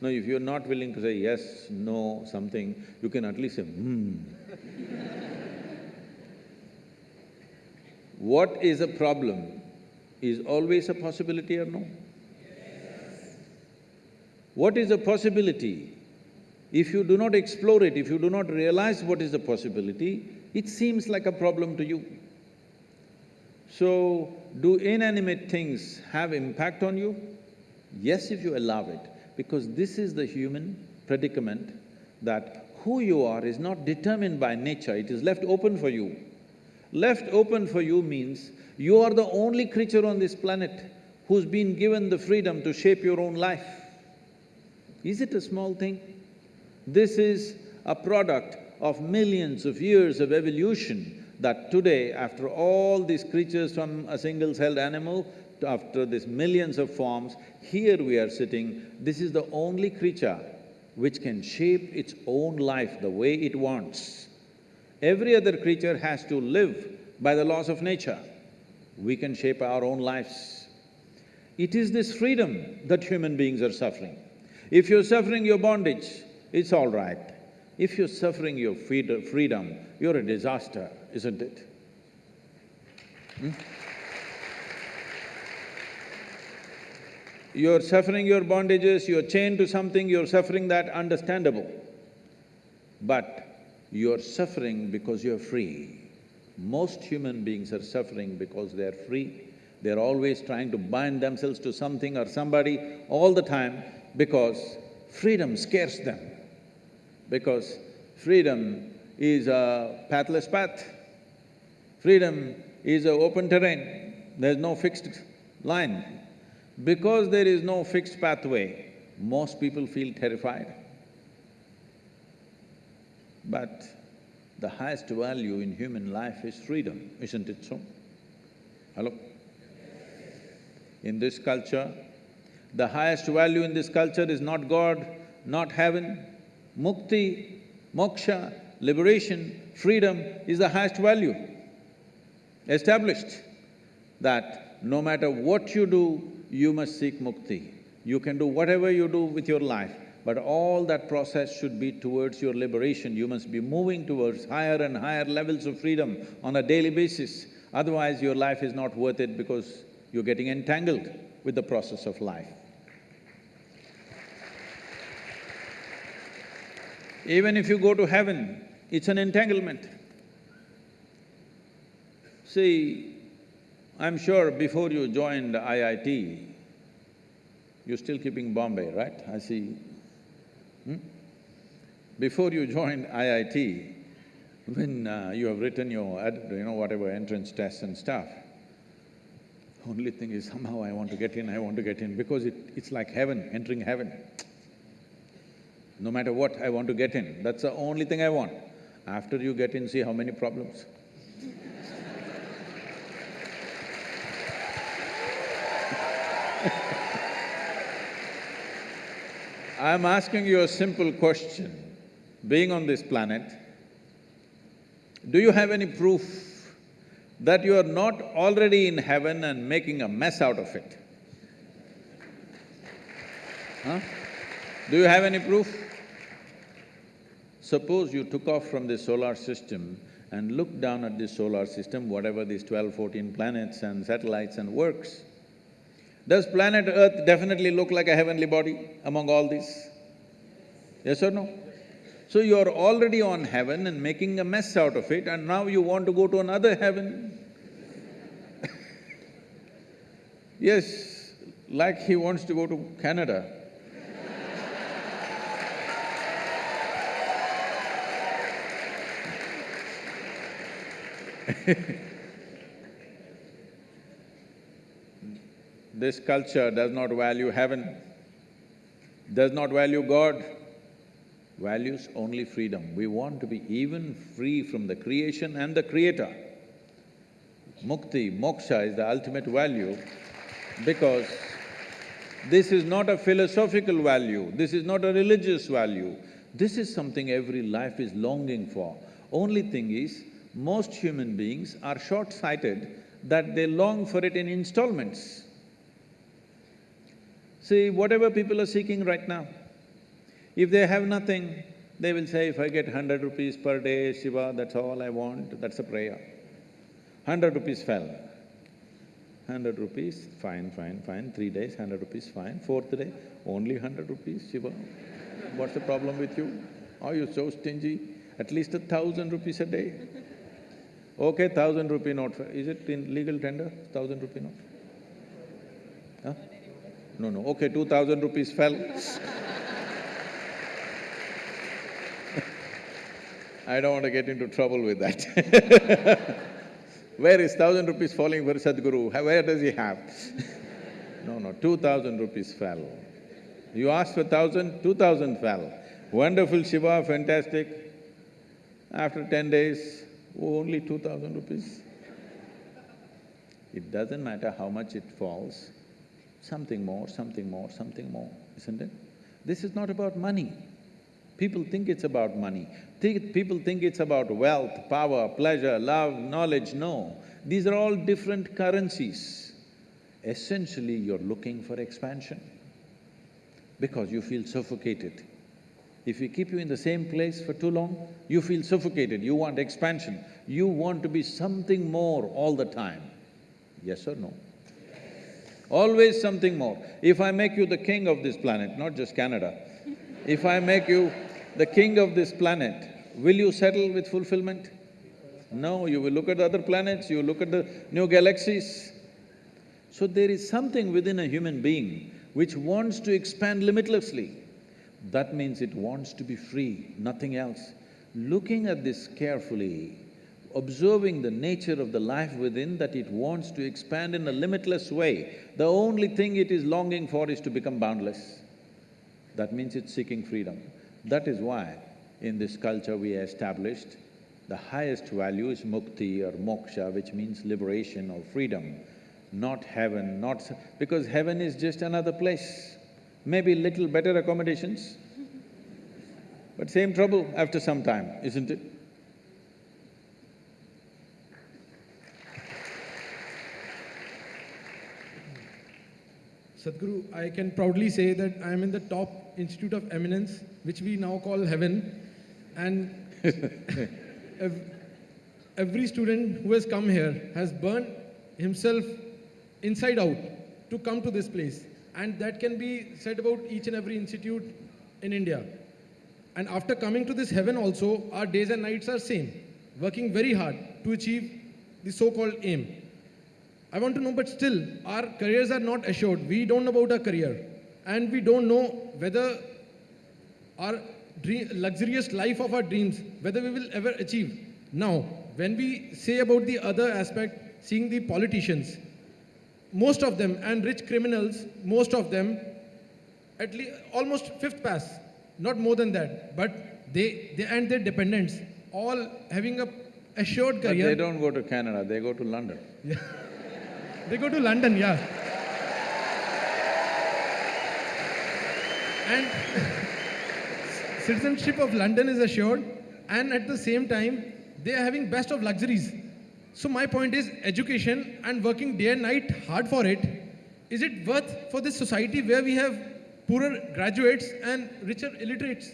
No, if you're not willing to say yes, no, something, you can at least say, hmm. what is a problem is always a possibility or no? What is a possibility? If you do not explore it, if you do not realize what is the possibility, it seems like a problem to you. So, do inanimate things have impact on you? Yes, if you allow it, because this is the human predicament that who you are is not determined by nature, it is left open for you. Left open for you means you are the only creature on this planet who's been given the freedom to shape your own life. Is it a small thing? This is a product of millions of years of evolution that today, after all these creatures from a single-celled animal, after these millions of forms, here we are sitting, this is the only creature which can shape its own life the way it wants. Every other creature has to live by the laws of nature. We can shape our own lives. It is this freedom that human beings are suffering. If you're suffering your bondage, it's all right. If you're suffering your freedom, you're a disaster, isn't it? Hmm? You're suffering your bondages, you're chained to something, you're suffering that, understandable. But you're suffering because you're free. Most human beings are suffering because they're free. They're always trying to bind themselves to something or somebody all the time because freedom scares them. Because freedom is a pathless path. Freedom is an open terrain, there's no fixed line. Because there is no fixed pathway, most people feel terrified. But the highest value in human life is freedom, isn't it so? Hello? In this culture, the highest value in this culture is not God, not heaven. Mukti, moksha, liberation, freedom is the highest value. Established that no matter what you do, you must seek mukti. You can do whatever you do with your life, but all that process should be towards your liberation. You must be moving towards higher and higher levels of freedom on a daily basis. Otherwise, your life is not worth it because you're getting entangled with the process of life. Even if you go to heaven, it's an entanglement. See, I'm sure before you joined IIT, you're still keeping Bombay, right? I see. Hmm? Before you joined IIT, when uh, you have written your, you know, whatever entrance tests and stuff, only thing is somehow I want to get in, I want to get in, because it, it's like heaven, entering heaven. No matter what, I want to get in, that's the only thing I want. After you get in, see how many problems. I'm asking you a simple question. Being on this planet, do you have any proof that you are not already in heaven and making a mess out of it? Huh? Do you have any proof? Suppose you took off from the solar system and looked down at this solar system, whatever these twelve, fourteen planets and satellites and works, does planet Earth definitely look like a heavenly body among all these? Yes or no? So you're already on heaven and making a mess out of it and now you want to go to another heaven. yes, like he wants to go to Canada. this culture does not value heaven, does not value God, values only freedom. We want to be even free from the creation and the creator. Mukti, moksha is the ultimate value because this is not a philosophical value, this is not a religious value, this is something every life is longing for. Only thing is, most human beings are short-sighted that they long for it in installments. See, whatever people are seeking right now, if they have nothing, they will say, if I get hundred rupees per day, Shiva, that's all I want, that's a prayer. Hundred rupees fell. Hundred rupees, fine, fine, fine, three days, hundred rupees, fine. Fourth day, only hundred rupees, Shiva. What's the problem with you? Are you so stingy? At least a thousand rupees a day. Okay, thousand rupee note, is it in legal tender, thousand rupee note? No, no, okay, two thousand rupees fell. I don't want to get into trouble with that Where is thousand rupees falling for Sadhguru? Where does he have? no, no, two thousand rupees fell. You asked for thousand, two thousand fell. Wonderful Shiva, fantastic. After ten days, only two thousand rupees. It doesn't matter how much it falls, something more, something more, something more, isn't it? This is not about money. People think it's about money. Think, people think it's about wealth, power, pleasure, love, knowledge. No, these are all different currencies. Essentially, you're looking for expansion because you feel suffocated. If we keep you in the same place for too long, you feel suffocated, you want expansion, you want to be something more all the time. Yes or no? Always something more. If I make you the king of this planet, not just Canada, if I make you the king of this planet, will you settle with fulfillment? No, you will look at other planets, you look at the new galaxies. So there is something within a human being which wants to expand limitlessly. That means it wants to be free, nothing else. Looking at this carefully, observing the nature of the life within that it wants to expand in a limitless way, the only thing it is longing for is to become boundless. That means it's seeking freedom. That is why in this culture we established the highest value is mukti or moksha, which means liberation or freedom, not heaven, not… because heaven is just another place. Maybe little better accommodations, but same trouble after some time, isn't it?
Sadhguru, I can proudly say that I am in the top institute of eminence, which we now call heaven, and every student who has come here has burnt himself inside out to come to this place. And that can be said about each and every institute in India. And after coming to this heaven also, our days and nights are same, working very hard to achieve the so-called aim. I want to know, but still, our careers are not assured. We don't know about our career. And we don't know whether our dream, luxurious life of our dreams, whether we will ever achieve. Now, when we say about the other aspect, seeing the politicians, most of them, and rich criminals, most of them, at least almost fifth pass, not more than that, but they, they and their dependents, all having a assured career.
But
career.
they don't go to Canada, they go to London.
They go to London, yeah. And citizenship of London is assured, and at the same time, they are having best of luxuries. So my point is, education and working day and night hard for it, is it worth for this society where we have poorer graduates and richer illiterates?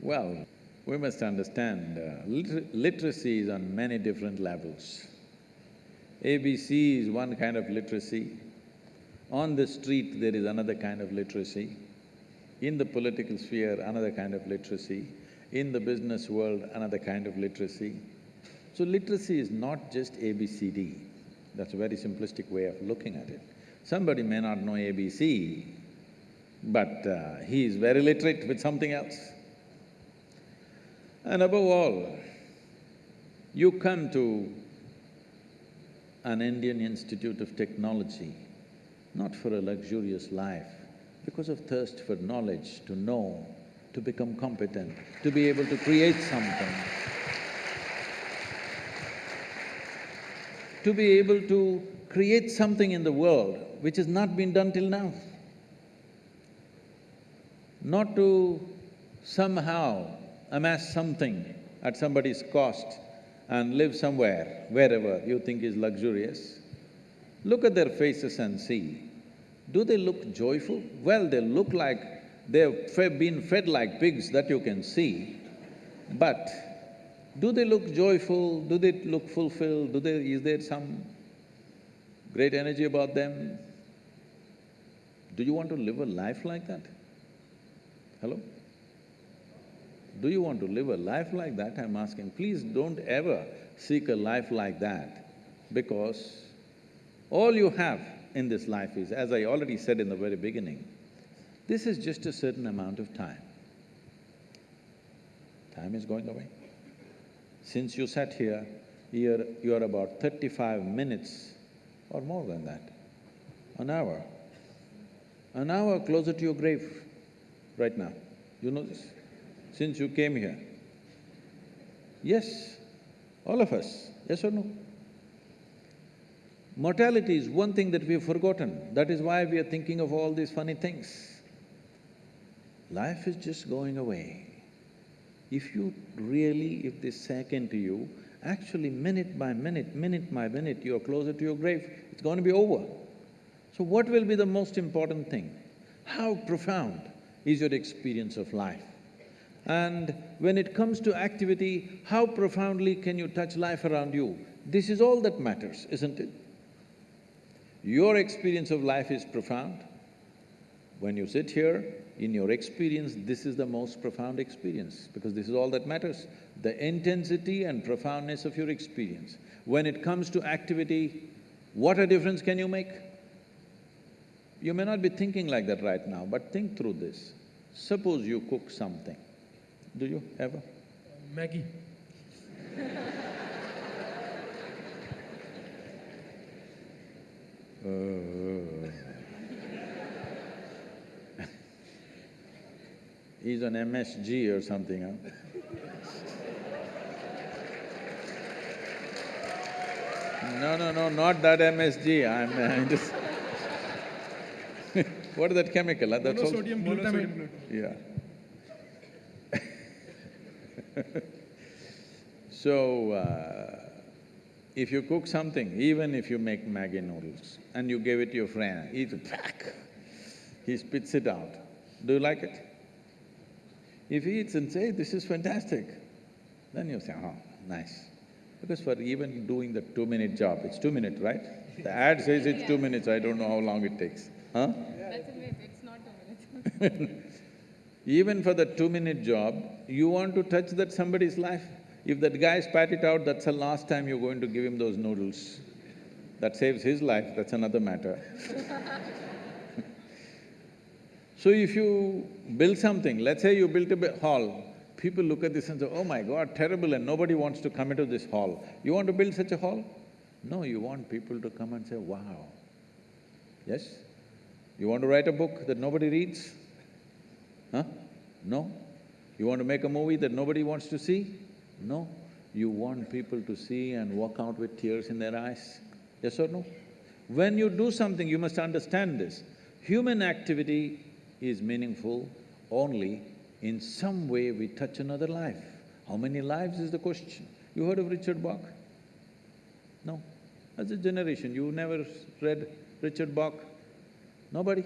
Well, we must understand, uh, liter literacy is on many different levels. ABC is one kind of literacy. On the street, there is another kind of literacy. In the political sphere, another kind of literacy. In the business world, another kind of literacy. So literacy is not just ABCD. That's a very simplistic way of looking at it. Somebody may not know ABC, but uh, he is very literate with something else. And above all, you come to an Indian Institute of Technology, not for a luxurious life, because of thirst for knowledge, to know, to become competent, to be able to create something, to be able to create something in the world which has not been done till now. Not to somehow amass something at somebody's cost and live somewhere, wherever you think is luxurious. Look at their faces and see. Do they look joyful? Well, they look like they've fe been fed like pigs, that you can see. But Do they look joyful? Do they look fulfilled? Do they… is there some great energy about them? Do you want to live a life like that? Hello? Do you want to live a life like that? I'm asking, please don't ever seek a life like that because all you have in this life is, as I already said in the very beginning, this is just a certain amount of time. Time is going away. Since you sat here, you're, you're about thirty-five minutes or more than that, an hour, an hour closer to your grave right now. You know this? Since you came here. Yes, all of us, yes or no? Mortality is one thing that we've forgotten, that is why we are thinking of all these funny things. Life is just going away. If you really, if this sank into you, actually minute by minute, minute by minute, you're closer to your grave, it's going to be over. So what will be the most important thing? How profound is your experience of life? And when it comes to activity, how profoundly can you touch life around you? This is all that matters, isn't it? Your experience of life is profound. When you sit here, in your experience, this is the most profound experience because this is all that matters, the intensity and profoundness of your experience. When it comes to activity, what a difference can you make? You may not be thinking like that right now, but think through this. Suppose you cook something, do you ever?
Maggi.
Uh. He's on MSG or something, huh? No, no, no, not that MSG, I'm, I'm just What is that chemical? huh? That's…
Monosodium glutamate.
Yeah. So, uh, if you cook something, even if you make Maggi noodles and you give it to your friend, eat it back, he spits it out. Do you like it? If he eats and say, this is fantastic, then you say, oh, nice. Because for even doing the two-minute job, it's two minutes, right? The ad says it's two minutes, I don't know how long it takes, huh?
That's a myth, it's not two minutes.
Even for the two-minute job, you want to touch that somebody's life. If that guy spat it out, that's the last time you're going to give him those noodles. That saves his life, that's another matter. so if you build something, let's say you built a hall, people look at this and say, oh my god, terrible, and nobody wants to come into this hall. You want to build such a hall? No, you want people to come and say, wow. Yes? You want to write a book that nobody reads? Huh? No? You want to make a movie that nobody wants to see? No. You want people to see and walk out with tears in their eyes? Yes or no? When you do something, you must understand this. Human activity is meaningful only in some way we touch another life. How many lives is the question? You heard of Richard Bach? No. As a generation, you never read Richard Bach? Nobody?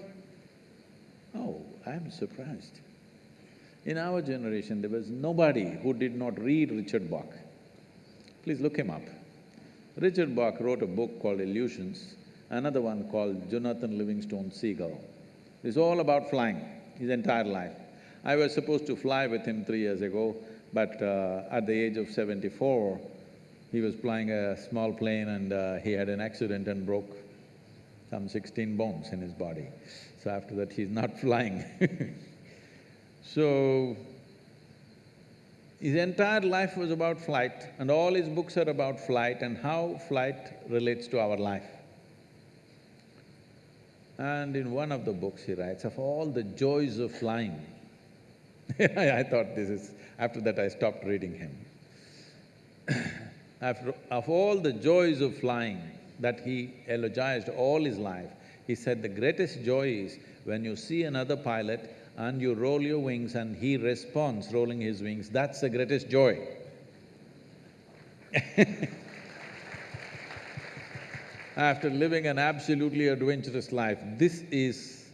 Oh, I'm surprised. In our generation, there was nobody who did not read Richard Bach. Please look him up. Richard Bach wrote a book called Illusions, another one called Jonathan Livingston Seagull. It's all about flying, his entire life. I was supposed to fly with him three years ago, but uh, at the age of seventy-four, he was flying a small plane and uh, he had an accident and broke some sixteen bones in his body. So after that, he's not flying So, his entire life was about flight and all his books are about flight and how flight relates to our life. And in one of the books he writes, of all the joys of flying, I thought this is… after that I stopped reading him. After… of all the joys of flying that he eulogized all his life, he said the greatest joy is when you see another pilot and you roll your wings and he responds rolling his wings, that's the greatest joy. After living an absolutely adventurous life, this is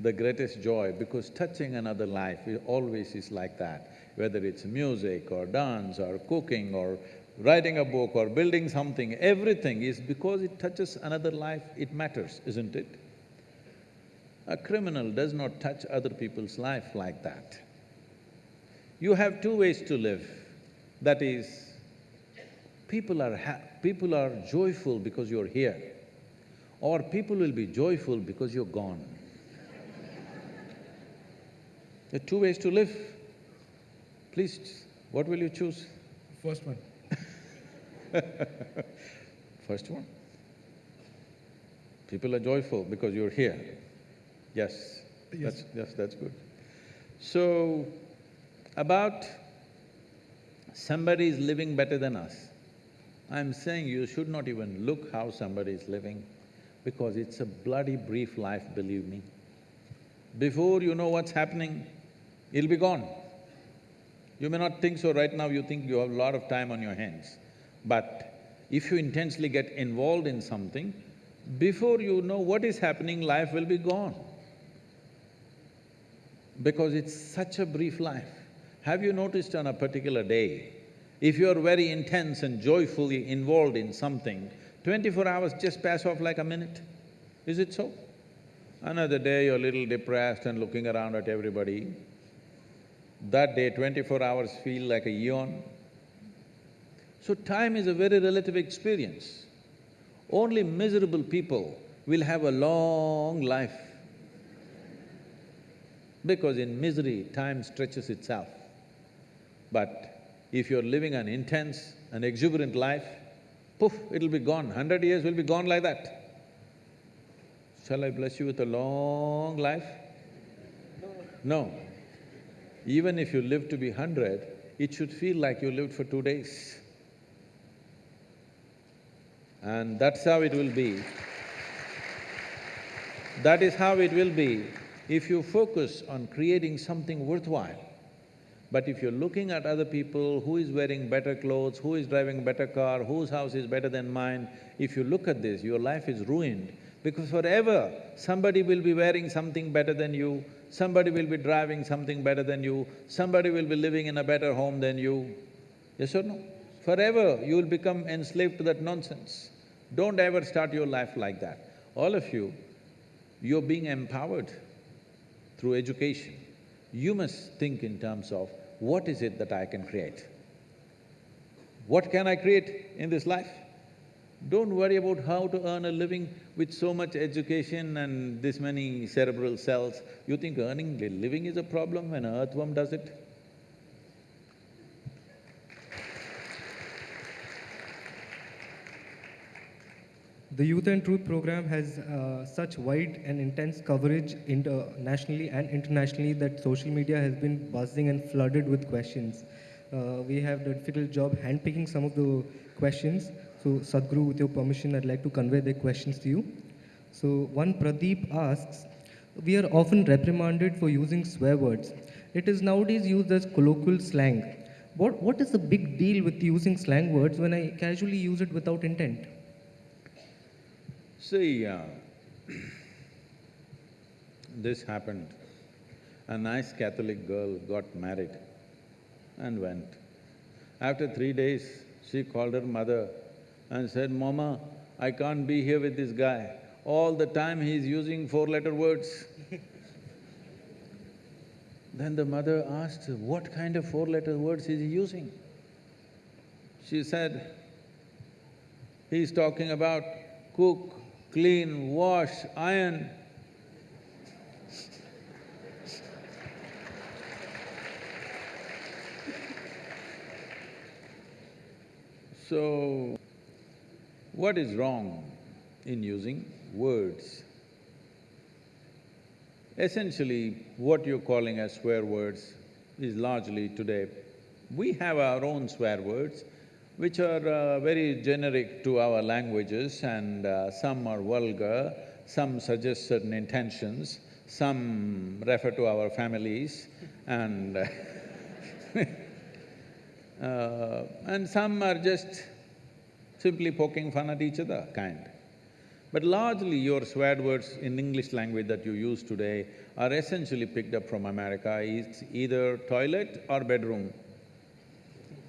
the greatest joy because touching another life always is like that. Whether it's music or dance or cooking or writing a book or building something, everything is because it touches another life, it matters, isn't it? A criminal does not touch other people's life like that. You have two ways to live. That is, people are people are joyful because you're here, or people will be joyful because you're gone. There are two ways to live. Please, what will you choose?
First one.
First one. People are joyful because you're here. Yes,
Yes.
that's… yes, that's good. So, about somebody is living better than us, I'm saying you should not even look how somebody is living because it's a bloody brief life, believe me. Before you know what's happening, it'll be gone. You may not think so right now, you think you have a lot of time on your hands. But if you intensely get involved in something, before you know what is happening, life will be gone. Because it's such a brief life. Have you noticed on a particular day, if you're very intense and joyfully involved in something, twenty-four hours just pass off like a minute. Is it so? Another day you're a little depressed and looking around at everybody. That day, twenty-four hours feel like a eon. So time is a very relative experience. Only miserable people will have a long life because in misery, time stretches itself. But if you're living an intense and exuberant life, poof, it'll be gone, hundred years will be gone like that. Shall I bless you with a long life? No. Even if you live to be hundred, it should feel like you lived for two days. And that's how it will be. That is how it will be if you focus on creating something worthwhile. But if you're looking at other people, who is wearing better clothes, who is driving better car, whose house is better than mine, if you look at this, your life is ruined because forever somebody will be wearing something better than you, somebody will be driving something better than you, somebody will be living in a better home than you. Yes or no? Forever you will become enslaved to that nonsense. Don't ever start your life like that. All of you, you're being empowered through education. You must think in terms of what is it that I can create? What can I create in this life? Don't worry about how to earn a living with so much education and this many cerebral cells. You think earning a living is a problem when an earthworm does it?
The Youth and Truth program has uh, such wide and intense coverage nationally and internationally that social media has been buzzing and flooded with questions. Uh, we have the difficult job handpicking some of the questions. So, Sadhguru, with your permission, I'd like to convey the questions to you. So, one Pradeep asks, we are often reprimanded for using swear words. It is nowadays used as colloquial slang. What, what is the big deal with using slang words when I casually use it without intent?
See, uh, this happened. A nice Catholic girl got married and went. After three days, she called her mother and said, Mama, I can't be here with this guy. All the time he's using four-letter words. then the mother asked, what kind of four-letter words is he using? She said, he's talking about cook, clean, wash, iron. So, what is wrong in using words? Essentially, what you're calling as swear words is largely today, we have our own swear words, which are uh, very generic to our languages and uh, some are vulgar, some suggest certain intentions, some refer to our families and uh, and some are just simply poking fun at each other kind. But largely your swear words in English language that you use today are essentially picked up from America. It's either toilet or bedroom,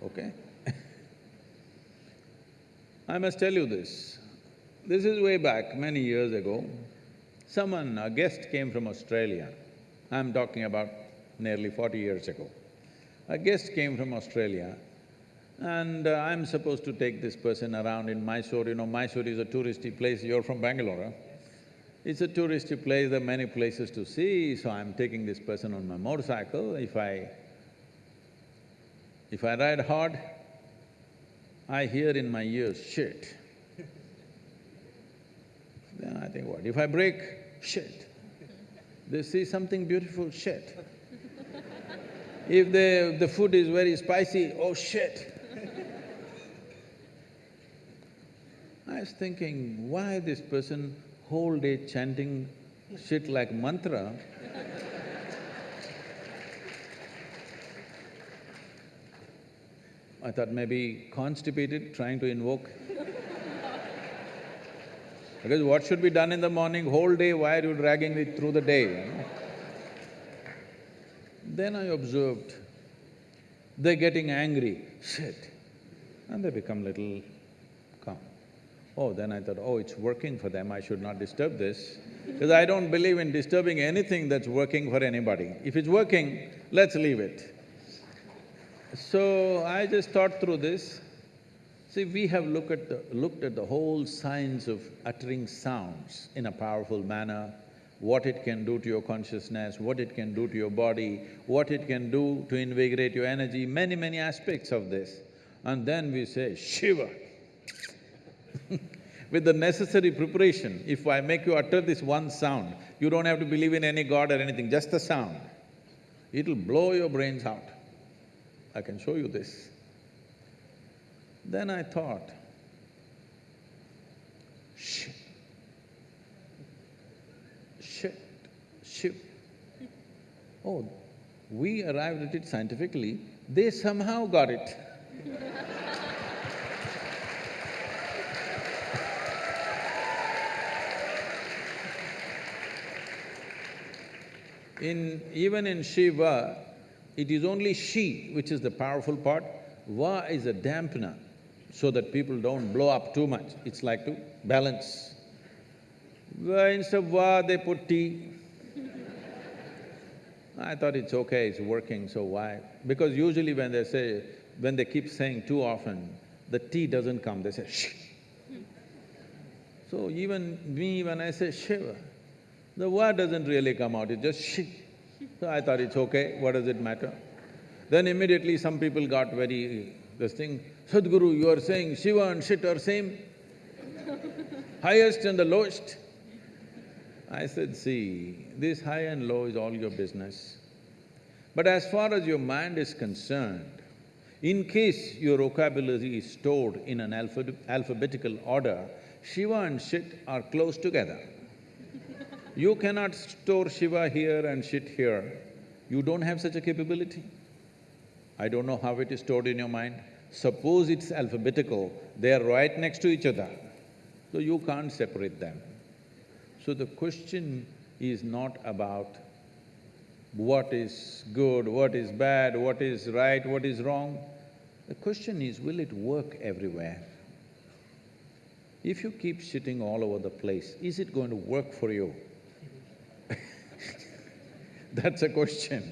okay? I must tell you this. This is way back, many years ago. Someone, a guest came from Australia. I'm talking about nearly forty years ago. A guest came from Australia and uh, I'm supposed to take this person around in Mysore. You know, Mysore is a touristy place, you're from Bangalore, huh? It's a touristy place, there are many places to see, so I'm taking this person on my motorcycle. If I… if I ride hard, I hear in my ears, shit. Then I think, what? If I brake, shit. They see something beautiful, shit. If the… the food is very spicy, oh shit. I was thinking, why this person whole day chanting shit like mantra? I thought maybe constipated, trying to invoke. because what should be done in the morning, whole day, why are you dragging it through the day, you know? Then I observed, they're getting angry, shit, and they become little calm. Oh, then I thought, oh, it's working for them, I should not disturb this, because I don't believe in disturbing anything that's working for anybody. If it's working, let's leave it. So I just thought through this. See, we have looked at the… looked at the whole science of uttering sounds in a powerful manner, what it can do to your consciousness, what it can do to your body, what it can do to invigorate your energy, many, many aspects of this. And then we say, Shiva. With the necessary preparation, if I make you utter this one sound, you don't have to believe in any god or anything, just the sound. It'll blow your brains out. I can show you this. Then I thought, shit, shit, shiv. Oh, we arrived at it scientifically, they somehow got it. In… even in Shiva, it is only she which is the powerful part, Va is a dampener, so that people don't blow up too much, it's like to balance. Va, instead of Va, they put tea. I thought it's okay, it's working, so why? Because usually when they say… when they keep saying too often, the T doesn't come, they say shh. So even me, when I say Shiva, the word doesn't really come out, it's just shi. So I thought it's okay, what does it matter? Then immediately some people got very… this thing, Sadhguru, you are saying Shiva and shit are same? Highest and the lowest? I said, see, this high and low is all your business. But as far as your mind is concerned, in case your vocabulary is stored in an alpha alphabetical order, Shiva and shit are close together. You cannot store Shiva here and shit here. You don't have such a capability. I don't know how it is stored in your mind. Suppose it's alphabetical, they are right next to each other, so you can't separate them. So the question is not about what is good, what is bad, what is right, what is wrong. The question is, will it work everywhere? If you keep shitting all over the place, is it going to work for you? That's a question.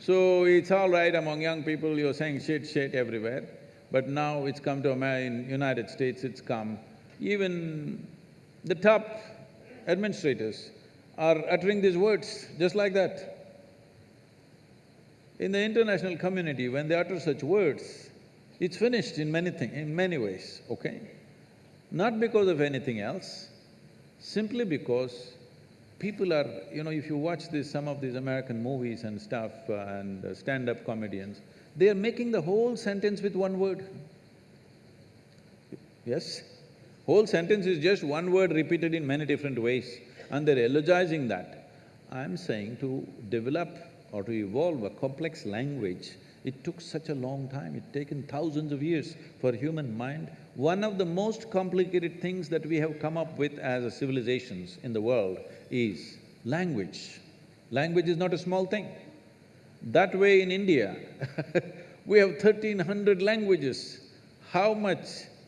So it's all right among young people, you're saying shit, shit everywhere, but now it's come to America, in United States it's come, even the top administrators are uttering these words just like that. In the international community, when they utter such words, it's finished in many things, in many ways, okay? Not because of anything else, simply because people are… you know, if you watch this, some of these American movies and stuff uh, and uh, stand-up comedians, they are making the whole sentence with one word. Yes? Whole sentence is just one word repeated in many different ways and they're elogizing that. I'm saying to develop or to evolve a complex language, it took such a long time, it's taken thousands of years for human mind One of the most complicated things that we have come up with as a civilizations in the world is language. Language is not a small thing. That way in India, we have thirteen hundred languages. How much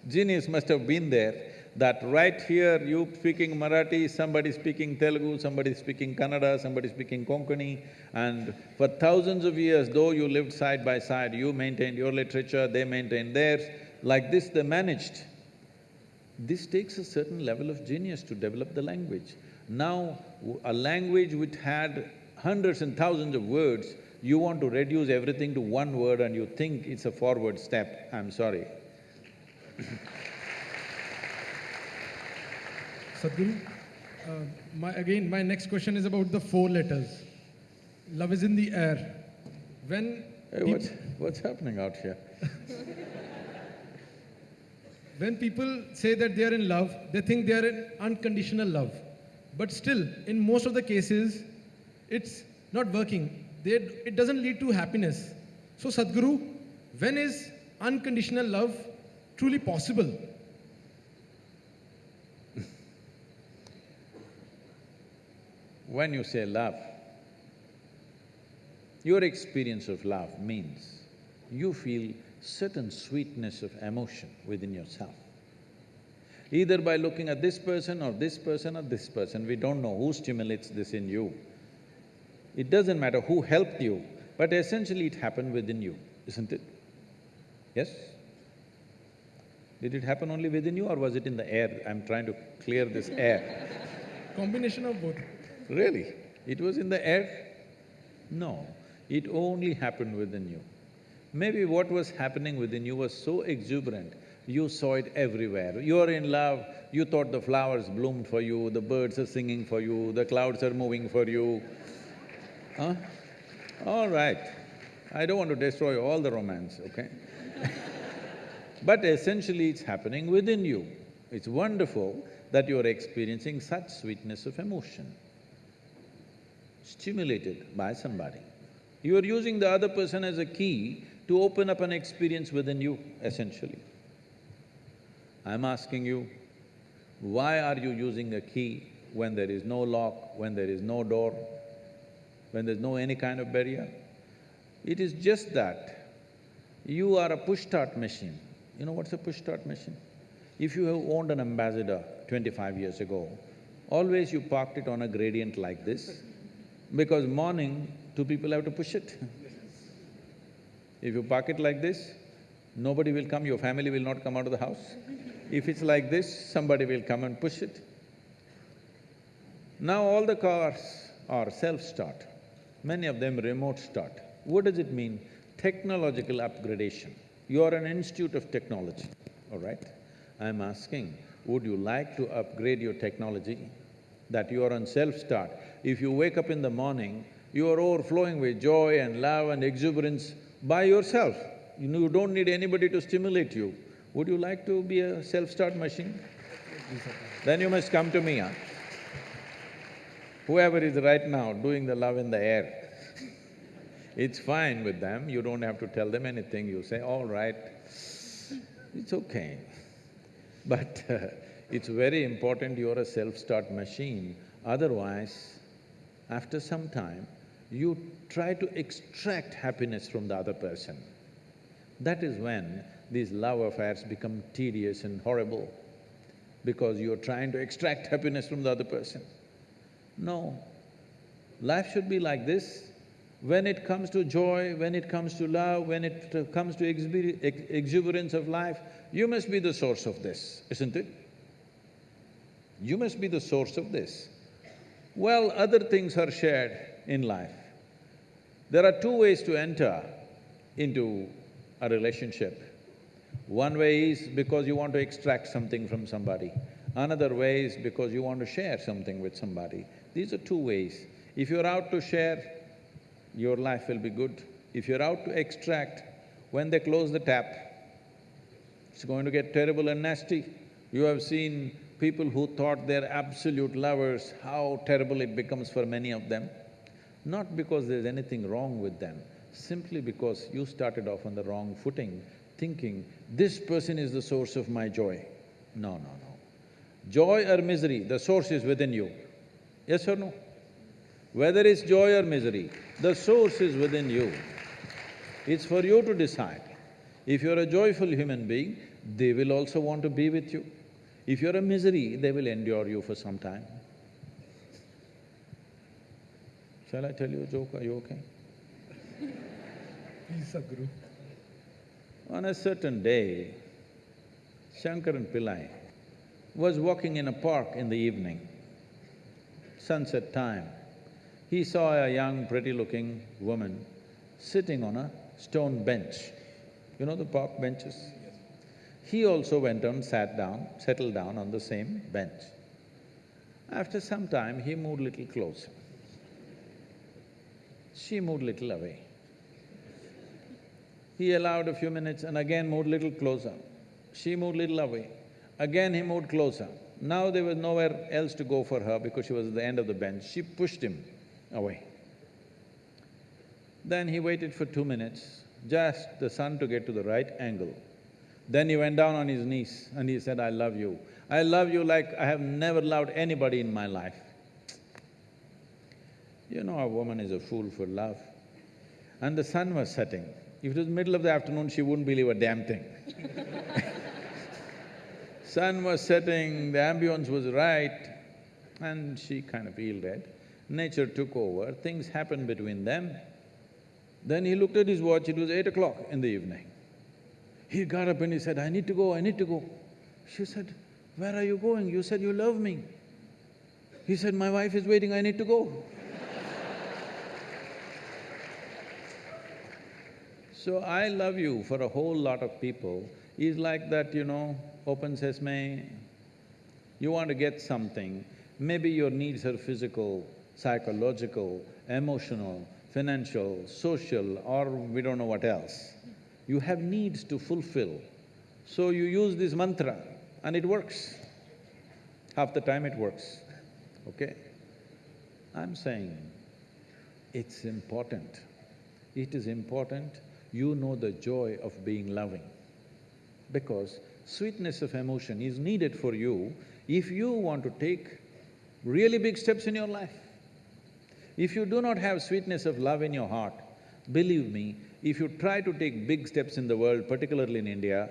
genius must have been there that right here you speaking Marathi, somebody speaking Telugu, somebody speaking Kannada, somebody speaking Konkani, and for thousands of years, though you lived side by side, you maintained your literature, they maintained theirs, like this they managed. This takes a certain level of genius to develop the language. Now, a language which had hundreds and thousands of words, you want to reduce everything to one word and you think it's a forward step, I'm sorry.
Sadhguru, uh, my, again, my next question is about the four letters. Love is in the air. When,
Hey, what's, what's happening out here?
when people say that they are in love, they think they are in unconditional love. But still, in most of the cases, it's not working. They, it doesn't lead to happiness. So, Sadhguru, when is unconditional love truly possible?
When you say love, your experience of love means you feel certain sweetness of emotion within yourself. Either by looking at this person or this person or this person, we don't know who stimulates this in you. It doesn't matter who helped you, but essentially it happened within you, isn't it? Yes? Did it happen only within you or was it in the air? I'm trying to clear this air.
Combination of both.
Really? It was in the air? No, it only happened within you. Maybe what was happening within you was so exuberant, you saw it everywhere. You're in love, you thought the flowers bloomed for you, the birds are singing for you, the clouds are moving for you. Huh? All right, I don't want to destroy all the romance, okay? But essentially it's happening within you. It's wonderful that you're experiencing such sweetness of emotion stimulated by somebody. You are using the other person as a key to open up an experience within you, essentially. I'm asking you, why are you using a key when there is no lock, when there is no door, when there's no any kind of barrier? It is just that you are a push-start machine. You know what's a push-start machine? If you have owned an Ambassador twenty-five years ago, always you parked it on a gradient like this, because morning, two people have to push it. If you park it like this, nobody will come, your family will not come out of the house. If it's like this, somebody will come and push it. Now all the cars are self-start, many of them remote start. What does it mean? Technological upgradation. You are an institute of technology, all right? I'm asking, would you like to upgrade your technology that you are on self-start? If you wake up in the morning, you are overflowing with joy and love and exuberance by yourself. You you don't need anybody to stimulate you. Would you like to be a self-start machine? Then you must come to me, huh? Whoever is right now doing the love in the air, it's fine with them, you don't have to tell them anything, you say, all right, it's okay. But uh, it's very important you're a self-start machine, otherwise, after some time, you try to extract happiness from the other person. That is when these love affairs become tedious and horrible, because you're trying to extract happiness from the other person. No, life should be like this. When it comes to joy, when it comes to love, when it comes to ex- exuberance of life, you must be the source of this, isn't it? You must be the source of this. Well, other things are shared in life. There are two ways to enter into a relationship. One way is because you want to extract something from somebody. Another way is because you want to share something with somebody. These are two ways. If you're out to share, your life will be good. If you're out to extract, when they close the tap, it's going to get terrible and nasty. You have seen people who thought they're absolute lovers, how terrible it becomes for many of them. Not because there's anything wrong with them, simply because you started off on the wrong footing, thinking, this person is the source of my joy. No, no, no. Joy or misery, the source is within you. Yes or no? Whether it's joy or misery, the source is within you. It's for you to decide. If you're a joyful human being, they will also want to be with you. If you're a misery, they will endure you for some time. Shall I tell you a joke? Are you okay?
Please, Sadhguru.
On a certain day, Shankaran Pillai was walking in a park in the evening, sunset time. He saw a young, pretty-looking woman sitting on a stone bench. You know the park benches? He also went and sat down, settled down on the same bench. After some time, he moved little closer. She moved little away. He allowed a few minutes and again moved little closer. She moved little away. Again he moved closer. Now there was nowhere else to go for her because she was at the end of the bench. She pushed him away. Then he waited for two minutes, just the sun to get to the right angle. Then he went down on his knees and he said, I love you. I love you like I have never loved anybody in my life. You know a woman is a fool for love. And the sun was setting. If it was middle of the afternoon, she wouldn't believe a damn thing. sun was setting, the ambience was right, and she kind of yielded. Nature took over, things happened between them. Then he looked at his watch, it was eight o'clock in the evening. He got up and he said, I need to go, I need to go. She said, where are you going? You said you love me. He said, my wife is waiting, I need to go. So I love you for a whole lot of people is like that, you know, open sesame. You want to get something, maybe your needs are physical, psychological, emotional, financial, social, or we don't know what else. You have needs to fulfill. So you use this mantra and it works. Half the time it works, okay? I'm saying it's important. It is important you know the joy of being loving. Because sweetness of emotion is needed for you if you want to take really big steps in your life. If you do not have sweetness of love in your heart, believe me, if you try to take big steps in the world, particularly in India,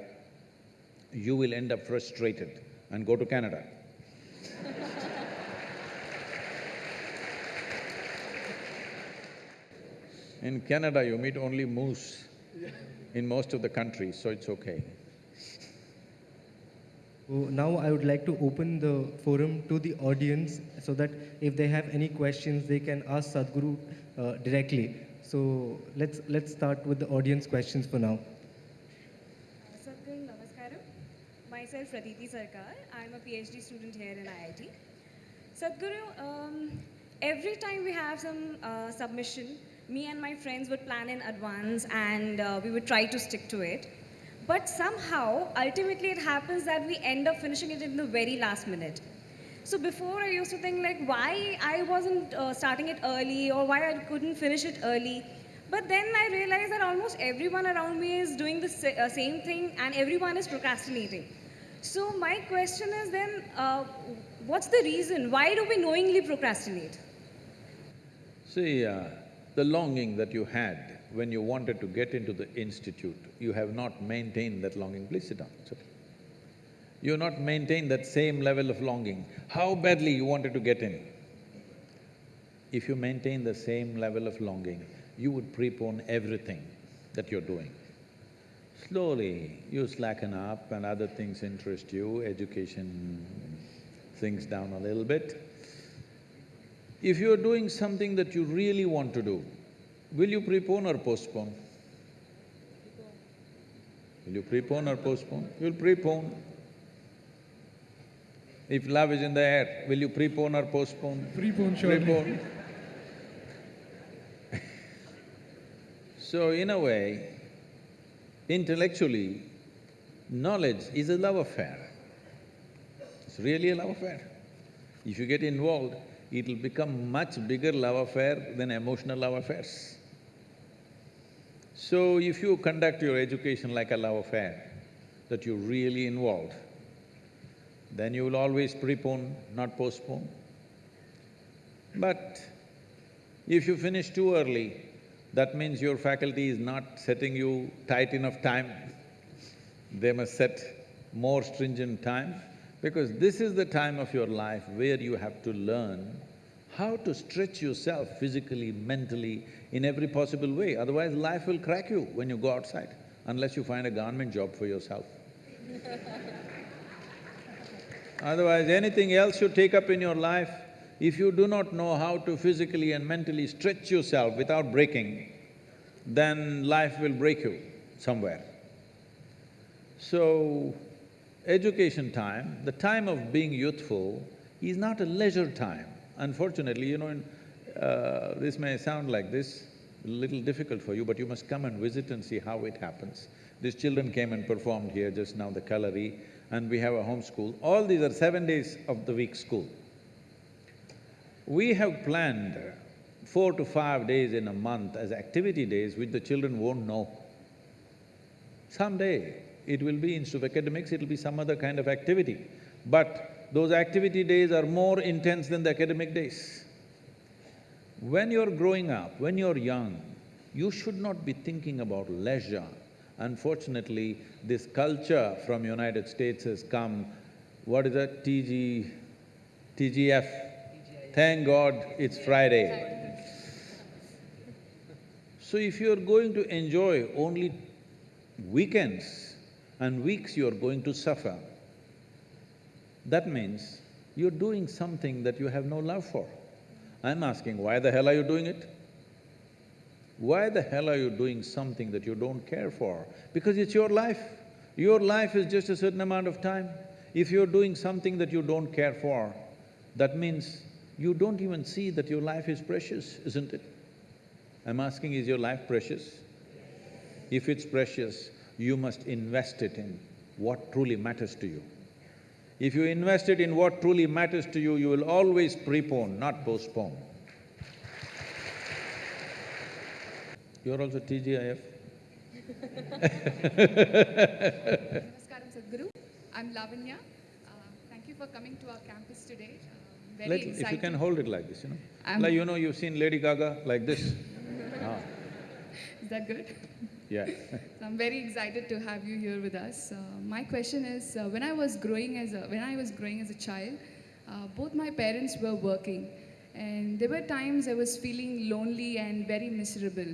you will end up frustrated and go to Canada. In Canada, you meet only moose in most of the countries, so it's okay.
So now I would like to open the forum to the audience so that if they have any questions, they can ask Sadhguru uh, directly. So let's, let's start with the audience questions for now.
Sadhguru Namaskaram. Myself Pratiti Sarkar. I'm a PhD student here in IIT. Sadhguru, um, every time we have some uh, submission, me and my friends would plan in advance and uh, we would try to stick to it. But somehow, ultimately it happens that we end up finishing it in the very last minute. So before I used to think like why I wasn't uh, starting it early or why I couldn't finish it early. But then I realized that almost everyone around me is doing the sa- uh, same thing and everyone is procrastinating. So my question is then, uh, what's the reason? Why do we knowingly procrastinate?
See, uh, the longing that you had when you wanted to get into the institute, you have not maintained that longing. Please sit down, it's okay. You have not maintained that same level of longing. How badly you wanted to get in. If you maintain the same level of longing, you would prepone everything that you're doing. Slowly, you slacken up and other things interest you, education sinks down a little bit. If you're doing something that you really want to do, will you prepone or postpone? Will you prepone or postpone? You'll prepone. If love is in the air, will you prepone or postpone?
Prepone, surely.
Prepone. so, in a way, intellectually, knowledge is a love affair. It's really a love affair. If you get involved, it'll become much bigger love affair than emotional love affairs. So if you conduct your education like a love affair, that you're really involved, then you will always prepone, not postpone. But if you finish too early, that means your faculty is not setting you tight enough time. They must set more stringent time because this is the time of your life where you have to learn how to stretch yourself physically, mentally, in every possible way. Otherwise, life will crack you when you go outside, unless you find a government job for yourself. Otherwise, anything else you take up in your life, if you do not know how to physically and mentally stretch yourself without breaking, then life will break you somewhere. So, education time, the time of being youthful is not a leisure time. Unfortunately, you know, in, uh, this may sound like this, a little difficult for you, but you must come and visit and see how it happens. These children came and performed here just now, the Kalari, and we have a home school. All these are seven days of the week school. We have planned four to five days in a month as activity days which the children won't know. Someday, it will be instead of academics, it'll be some other kind of activity. But those activity days are more intense than the academic days. When you're growing up, when you're young, you should not be thinking about leisure. Unfortunately, this culture from United States has come, what is it, TG… TGF? Thank God it's Friday. So if you're going to enjoy only weekends and weeks you're going to suffer, that means you're doing something that you have no love for. I'm asking, why the hell are you doing it? Why the hell are you doing something that you don't care for? Because it's your life. Your life is just a certain amount of time. If you're doing something that you don't care for, that means you don't even see that your life is precious, isn't it? I'm asking, is your life precious? If it's precious, you must invest it in what truly matters to you. If you invest it in what truly matters to you, you will always prepone, not postpone. You're also TGIF?
Namaskaram Sadhguru. I'm Lavanya. Uh, thank you for coming to our campus today. Um, very
Little,
excited.
if you can hold it like this, you know.
I'm-
Like, you know, you've seen Lady Gaga like this. Ah,
Is that good?
Yeah.
So I'm very excited to have you here with us. Uh, my question is, uh, when I was growing as a when I was growing as a child, uh, both my parents were working, and there were times I was feeling lonely and very miserable.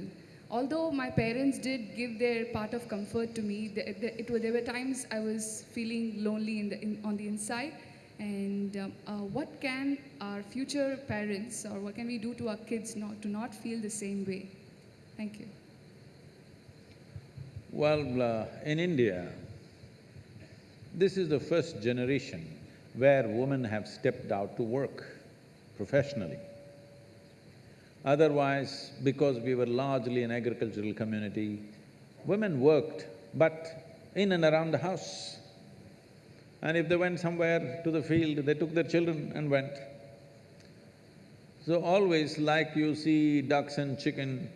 Although my parents did give their part of comfort to me, the, the, it, were- there were times I was feeling lonely in the, in, on the inside. And um, uh, what can our future parents, or what can we do to our kids not to not feel the same way? Thank you.
Well, uh, in India, this is the first generation where women have stepped out to work professionally. Otherwise, because we were largely an agricultural community, women worked, but in and around the house. And if they went somewhere to the field, they took their children and went. So always like you see ducks and chicken,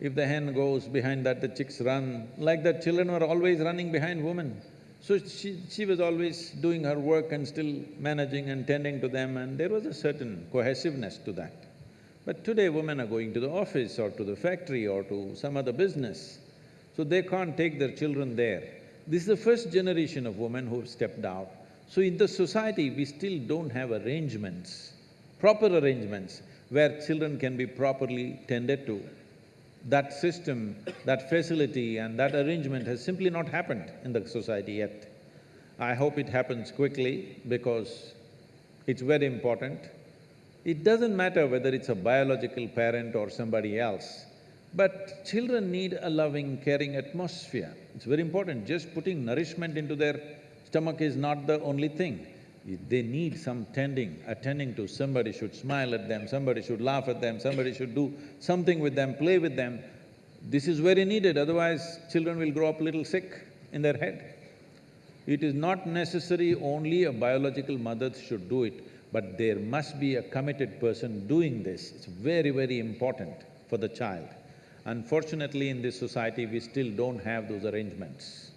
if the hen goes behind that, the chicks run. Like that, children were always running behind women. So she, she was always doing her work and still managing and tending to them and there was a certain cohesiveness to that. But today women are going to the office or to the factory or to some other business, so they can't take their children there. This is the first generation of women who have stepped out. So in the society, we still don't have arrangements, proper arrangements, where children can be properly tended to. That system, that facility and that arrangement has simply not happened in the society yet. I hope it happens quickly because it's very important. It doesn't matter whether it's a biological parent or somebody else, but children need a loving, caring atmosphere. It's very important. Just putting nourishment into their stomach is not the only thing. They need some tending, attending to, somebody should smile at them, somebody should laugh at them, somebody should do something with them, play with them. This is very needed, otherwise children will grow up little sick in their head. It is not necessary only a biological mother should do it, but there must be a committed person doing this. It's very, very important for the child. Unfortunately, in this society, we still don't have those arrangements.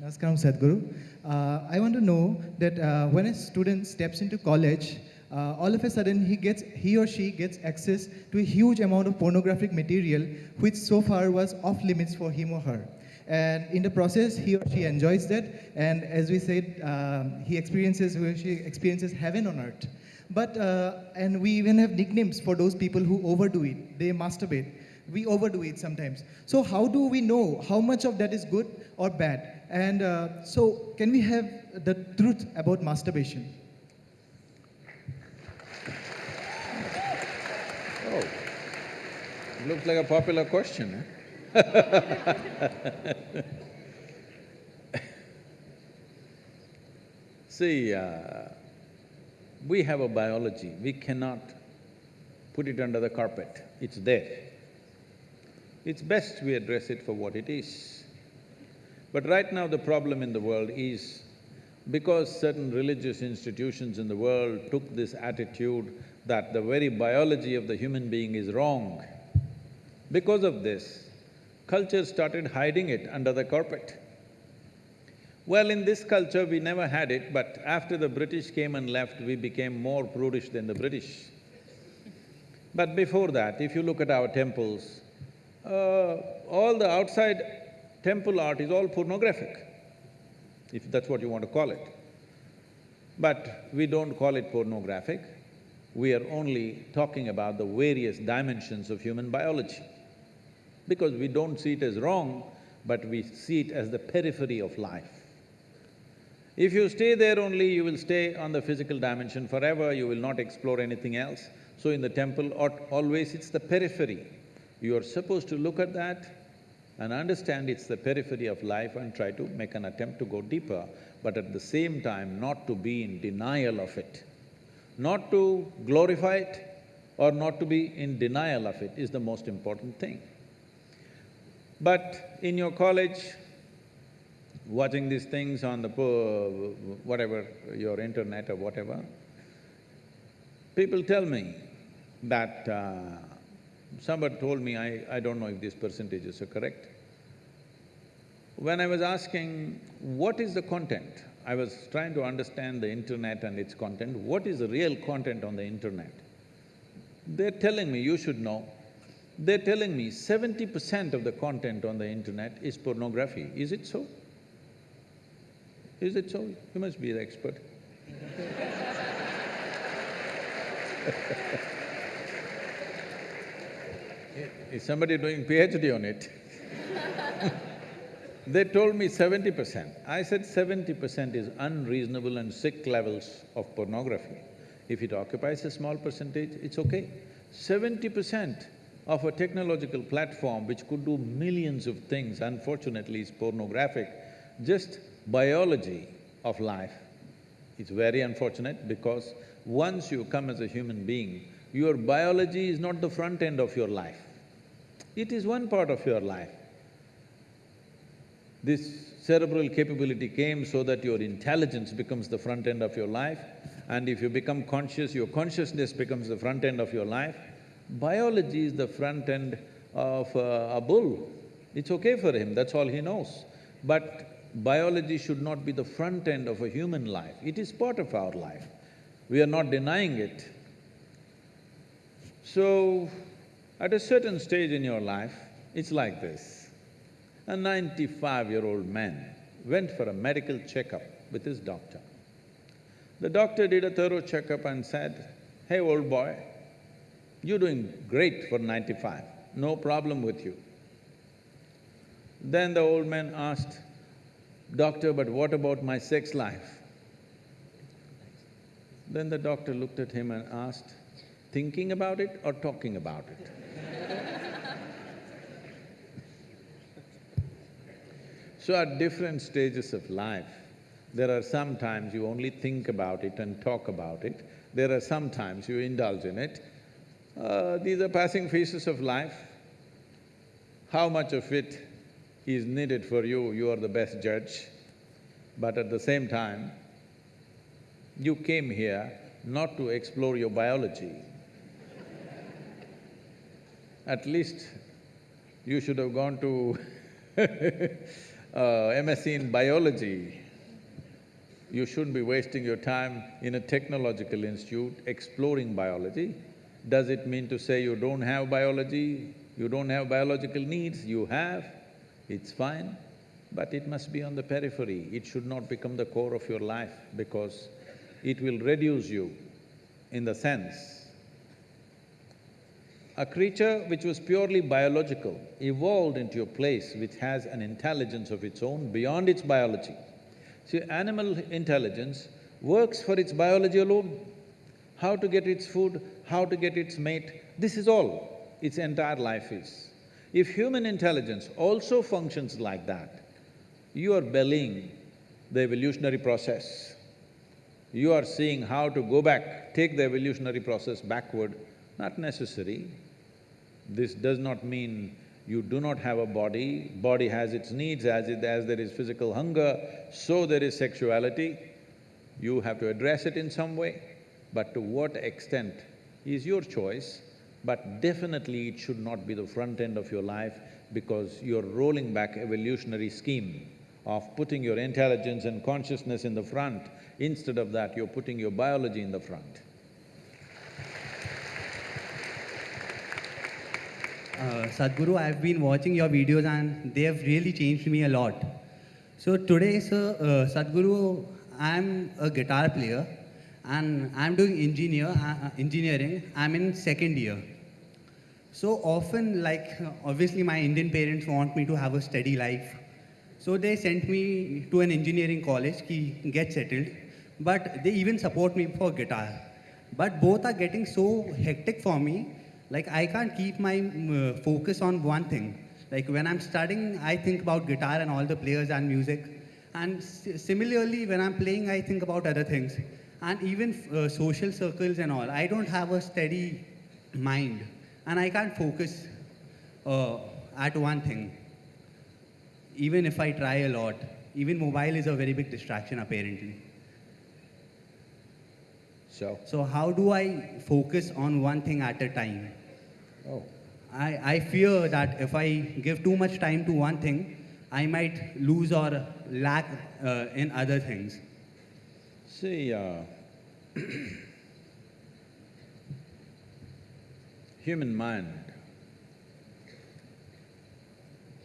Namaskaram Sadhguru. Uh, I want to know that uh, when a student steps into college, uh, all of a sudden he gets he or she gets access to a huge amount of pornographic material which so far was off limits for him or her. And in the process he or she enjoys that. And as we said um, he experiences he or she experiences heaven on earth. But uh, and we even have nicknames for those people who overdo it. They masturbate. We overdo it sometimes. So how do we know how much of that is good or bad and uh, so can we have the truth about masturbation
Oh, looks like a popular question, huh? See, uh, we have a biology, we cannot put it under the carpet, it's there. It's best we address it for what it is. But right now the problem in the world is because certain religious institutions in the world took this attitude that the very biology of the human being is wrong, because of this, culture started hiding it under the carpet. Well, in this culture, we never had it, but after the British came and left, we became more prudish than the British. But before that, if you look at our temples, uh, all the outside temple art is all pornographic, if that's what you want to call it. But we don't call it pornographic, we are only talking about the various dimensions of human biology. Because we don't see it as wrong, but we see it as the periphery of life. If you stay there only, you will stay on the physical dimension forever, you will not explore anything else. So in the temple, always it's the periphery. You are supposed to look at that and understand it's the periphery of life and try to make an attempt to go deeper, but at the same time not to be in denial of it. Not to glorify it or not to be in denial of it is the most important thing. But in your college, watching these things on the whatever, your internet or whatever, people tell me that uh, somebody told me, I, I don't know if these percentages are correct. When I was asking, what is the content? I was trying to understand the internet and its content, what is the real content on the internet? They're telling me, you should know, they're telling me seventy percent of the content on the internet is pornography. Is it so? Is it so? You must be the expert. is somebody doing PhD on it? They told me seventy percent. I said seventy percent is unreasonable and sick levels of pornography. If it occupies a small percentage, it's okay. Seventy percent of a technological platform which could do millions of things, unfortunately is pornographic, just biology of life. It's very unfortunate because once you come as a human being, your biology is not the front end of your life. It is one part of your life. This cerebral capability came so that your intelligence becomes the front end of your life and if you become conscious, your consciousness becomes the front end of your life. Biology is the front end of uh, a bull. It's okay for him, that's all he knows. But biology should not be the front end of a human life, it is part of our life. We are not denying it. So, at a certain stage in your life, it's like this. A ninety-five-year-old man went for a medical checkup with his doctor. The doctor did a thorough checkup and said, hey, old boy, you're doing great for ninety-five, no problem with you. Then the old man asked, Doctor, but what about my sex life? Then the doctor looked at him and asked, thinking about it or talking about it? So at different stages of life, there are some times you only think about it and talk about it, there are some times you indulge in it. Uh, these are passing phases of life. How much of it is needed for you, you are the best judge. But at the same time, you came here not to explore your biology. At least you should have gone to uh, MSc in biology. You shouldn't be wasting your time in a technological institute exploring biology. Does it mean to say you don't have biology, you don't have biological needs? You have, it's fine, but it must be on the periphery. It should not become the core of your life because it will reduce you in the sense a creature which was purely biological evolved into a place which has an intelligence of its own beyond its biology. See, animal intelligence works for its biology alone. How to get its food, how to get its mate, this is all its entire life is. If human intelligence also functions like that, you are bellying the evolutionary process. You are seeing how to go back, take the evolutionary process backward, not necessary. This does not mean you do not have a body, body has its needs, as it… as there is physical hunger, so there is sexuality. You have to address it in some way, but to what extent is your choice, but definitely it should not be the front end of your life because you're rolling back evolutionary scheme of putting your intelligence and consciousness in the front. Instead of that, you're putting your biology in the front.
Sadhguru, I've been watching your videos and they have really changed me a lot. So today, sir, uh, Sadhguru, I'm a guitar player and I'm doing engineer, uh, engineering. I'm in second year. So often, like, obviously my Indian parents want me to have a steady life. So they sent me to an engineering college, ki get settled. But they even support me for guitar. But both are getting so hectic for me like I can't keep my uh, focus on one thing. Like when I'm studying, I think about guitar and all the players and music. And similarly, when I'm playing, I think about other things. And even uh, social circles and all. I don't have a steady mind. And I can't focus uh, at one thing. Even if I try a lot. Even mobile is a very big distraction apparently.
So,
So how do I focus on one thing at a time?
Oh,
I, I fear that if I give too much time to one thing, I might lose or lack uh, in other things.
see, uh, human mind.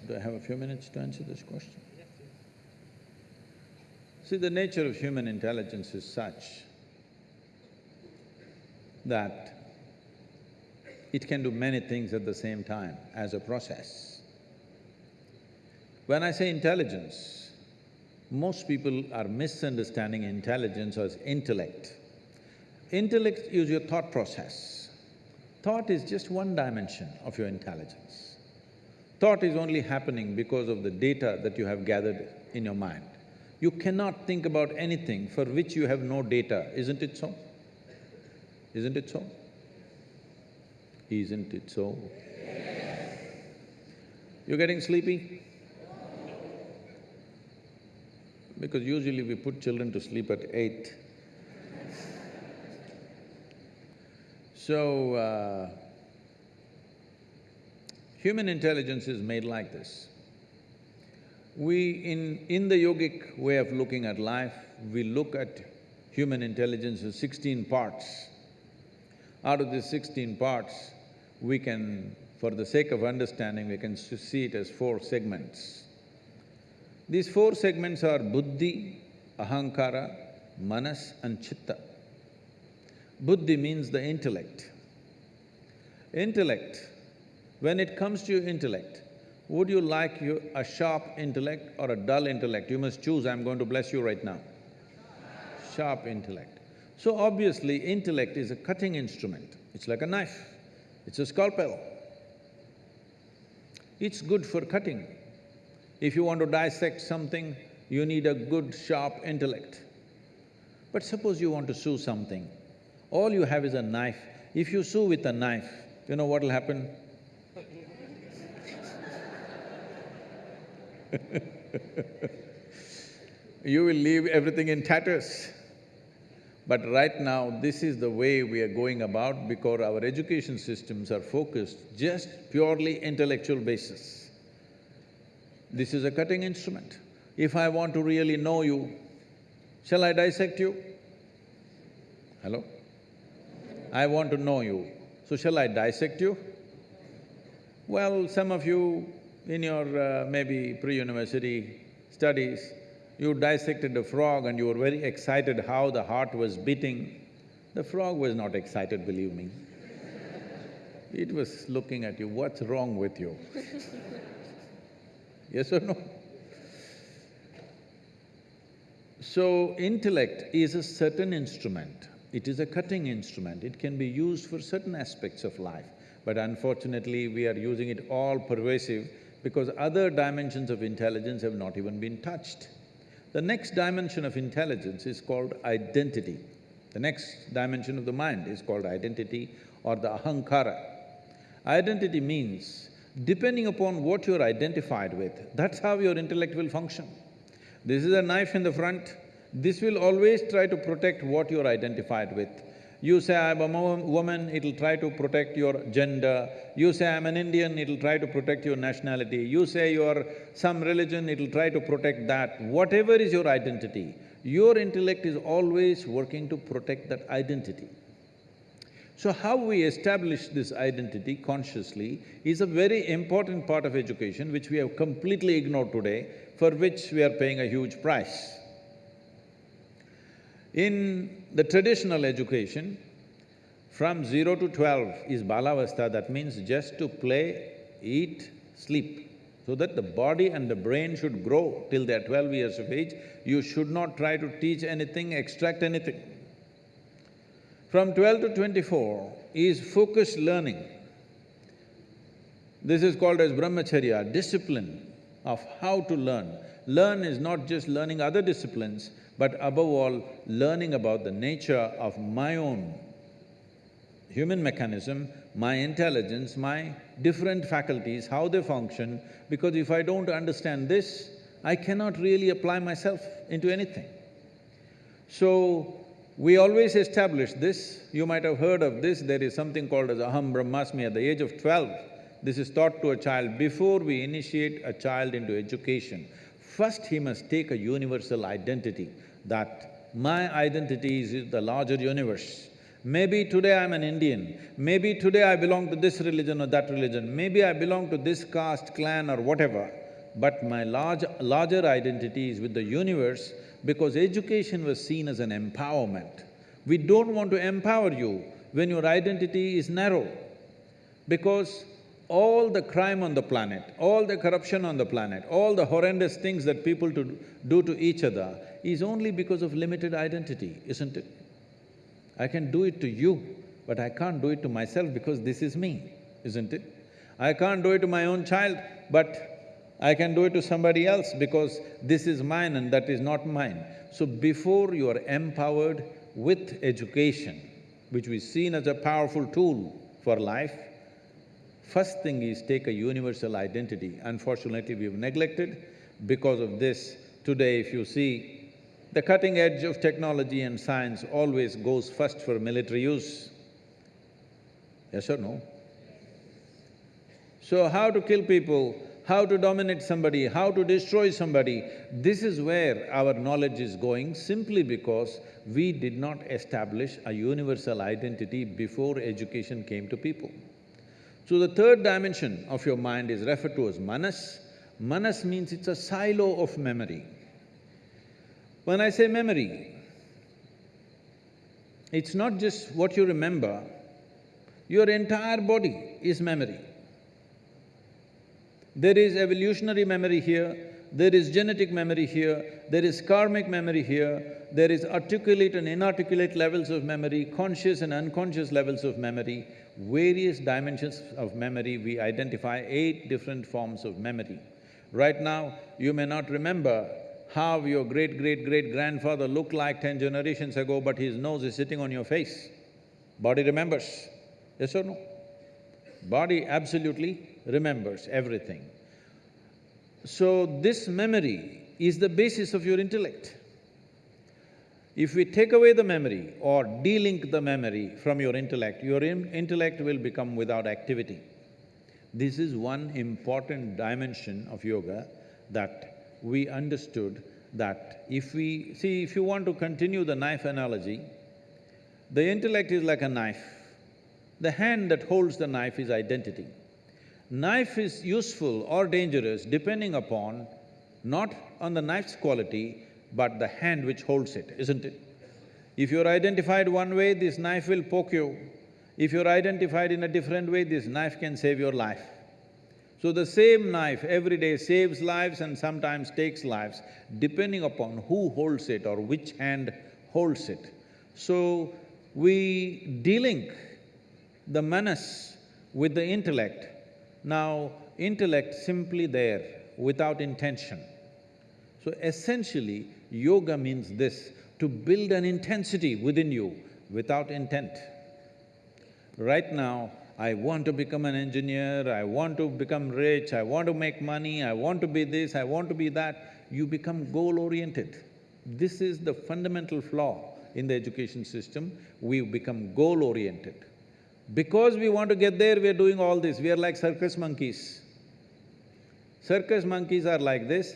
Do I have a few minutes to answer this question? See, the nature of human intelligence is such that it can do many things at the same time as a process. When I say intelligence, most people are misunderstanding intelligence as intellect. Intellect is your thought process. Thought is just one dimension of your intelligence. Thought is only happening because of the data that you have gathered in your mind. You cannot think about anything for which you have no data, isn't it so? Isn't it so? Isn't it so? You're getting sleepy? Because usually we put children to sleep at eight. So, uh, human intelligence is made like this. We… in… in the yogic way of looking at life, we look at human intelligence as sixteen parts. Out of these sixteen parts, we can, for the sake of understanding, we can see it as four segments. These four segments are buddhi, ahankara, manas and chitta. Buddhi means the intellect. Intellect, when it comes to your intellect, would you like you a sharp intellect or a dull intellect? You must choose, I'm going to bless you right now. Sharp intellect. So obviously, intellect is a cutting instrument. It's like a knife, it's a scalpel. It's good for cutting. If you want to dissect something, you need a good sharp intellect. But suppose you want to sew something, all you have is a knife. If you sew with a knife, you know what'll happen? you will leave everything in tatters. But right now, this is the way we are going about because our education systems are focused just purely intellectual basis. This is a cutting instrument. If I want to really know you, shall I dissect you? Hello? I want to know you, so shall I dissect you? Well, some of you in your uh, maybe pre-university studies, you dissected a frog and you were very excited how the heart was beating. The frog was not excited, believe me. It was looking at you, what's wrong with you? yes or no? So, intellect is a certain instrument. It is a cutting instrument. It can be used for certain aspects of life. But unfortunately, we are using it all pervasive because other dimensions of intelligence have not even been touched. The next dimension of intelligence is called identity. The next dimension of the mind is called identity or the ahankara. Identity means, depending upon what you're identified with, that's how your intellect will function. This is a knife in the front, this will always try to protect what you're identified with. You say, I'm a woman, it'll try to protect your gender. You say, I'm an Indian, it'll try to protect your nationality. You say you're some religion, it'll try to protect that. Whatever is your identity, your intellect is always working to protect that identity. So how we establish this identity consciously is a very important part of education which we have completely ignored today, for which we are paying a huge price. In the traditional education, from zero to twelve is balavastha, that means just to play, eat, sleep. So that the body and the brain should grow till they're twelve years of age, you should not try to teach anything, extract anything. From twelve to twenty-four is focused learning. This is called as brahmacharya, discipline of how to learn. Learn is not just learning other disciplines, but above all, learning about the nature of my own human mechanism, my intelligence, my different faculties, how they function, because if I don't understand this, I cannot really apply myself into anything. So, we always establish this, you might have heard of this, there is something called as Aham Brahmasmi at the age of twelve. This is taught to a child before we initiate a child into education. First, he must take a universal identity that my identity is the larger universe. Maybe today I'm an Indian, maybe today I belong to this religion or that religion, maybe I belong to this caste, clan or whatever, but my large, larger identity is with the universe because education was seen as an empowerment. We don't want to empower you when your identity is narrow because all the crime on the planet, all the corruption on the planet, all the horrendous things that people do to each other is only because of limited identity, isn't it? I can do it to you, but I can't do it to myself because this is me, isn't it? I can't do it to my own child, but I can do it to somebody else because this is mine and that is not mine. So before you are empowered with education, which we seen as a powerful tool for life, first thing is take a universal identity. Unfortunately, we've neglected. Because of this, today if you see the cutting edge of technology and science always goes first for military use. Yes or no? So how to kill people, how to dominate somebody, how to destroy somebody, this is where our knowledge is going simply because we did not establish a universal identity before education came to people. So the third dimension of your mind is referred to as manas. Manas means it's a silo of memory. When I say memory, it's not just what you remember, your entire body is memory. There is evolutionary memory here, there is genetic memory here, there is karmic memory here, there is articulate and inarticulate levels of memory, conscious and unconscious levels of memory, various dimensions of memory, we identify eight different forms of memory. Right now, you may not remember how your great-great-great-grandfather looked like ten generations ago, but his nose is sitting on your face. Body remembers, yes or no? Body absolutely remembers everything. So this memory is the basis of your intellect. If we take away the memory or de-link the memory from your intellect, your in- intellect will become without activity. This is one important dimension of yoga that we understood that if we… See, if you want to continue the knife analogy, the intellect is like a knife. The hand that holds the knife is identity. Knife is useful or dangerous depending upon not on the knife's quality, but the hand which holds it, isn't it? If you're identified one way, this knife will poke you. If you're identified in a different way, this knife can save your life. So the same knife every day saves lives and sometimes takes lives, depending upon who holds it or which hand holds it. So we delink the manas with the intellect. Now, intellect simply there, without intention. So essentially, yoga means this, to build an intensity within you without intent. Right now, I want to become an engineer, I want to become rich, I want to make money, I want to be this, I want to be that, you become goal-oriented. This is the fundamental flaw in the education system, We've become goal-oriented. Because we want to get there, we are doing all this, we are like circus monkeys. Circus monkeys are like this,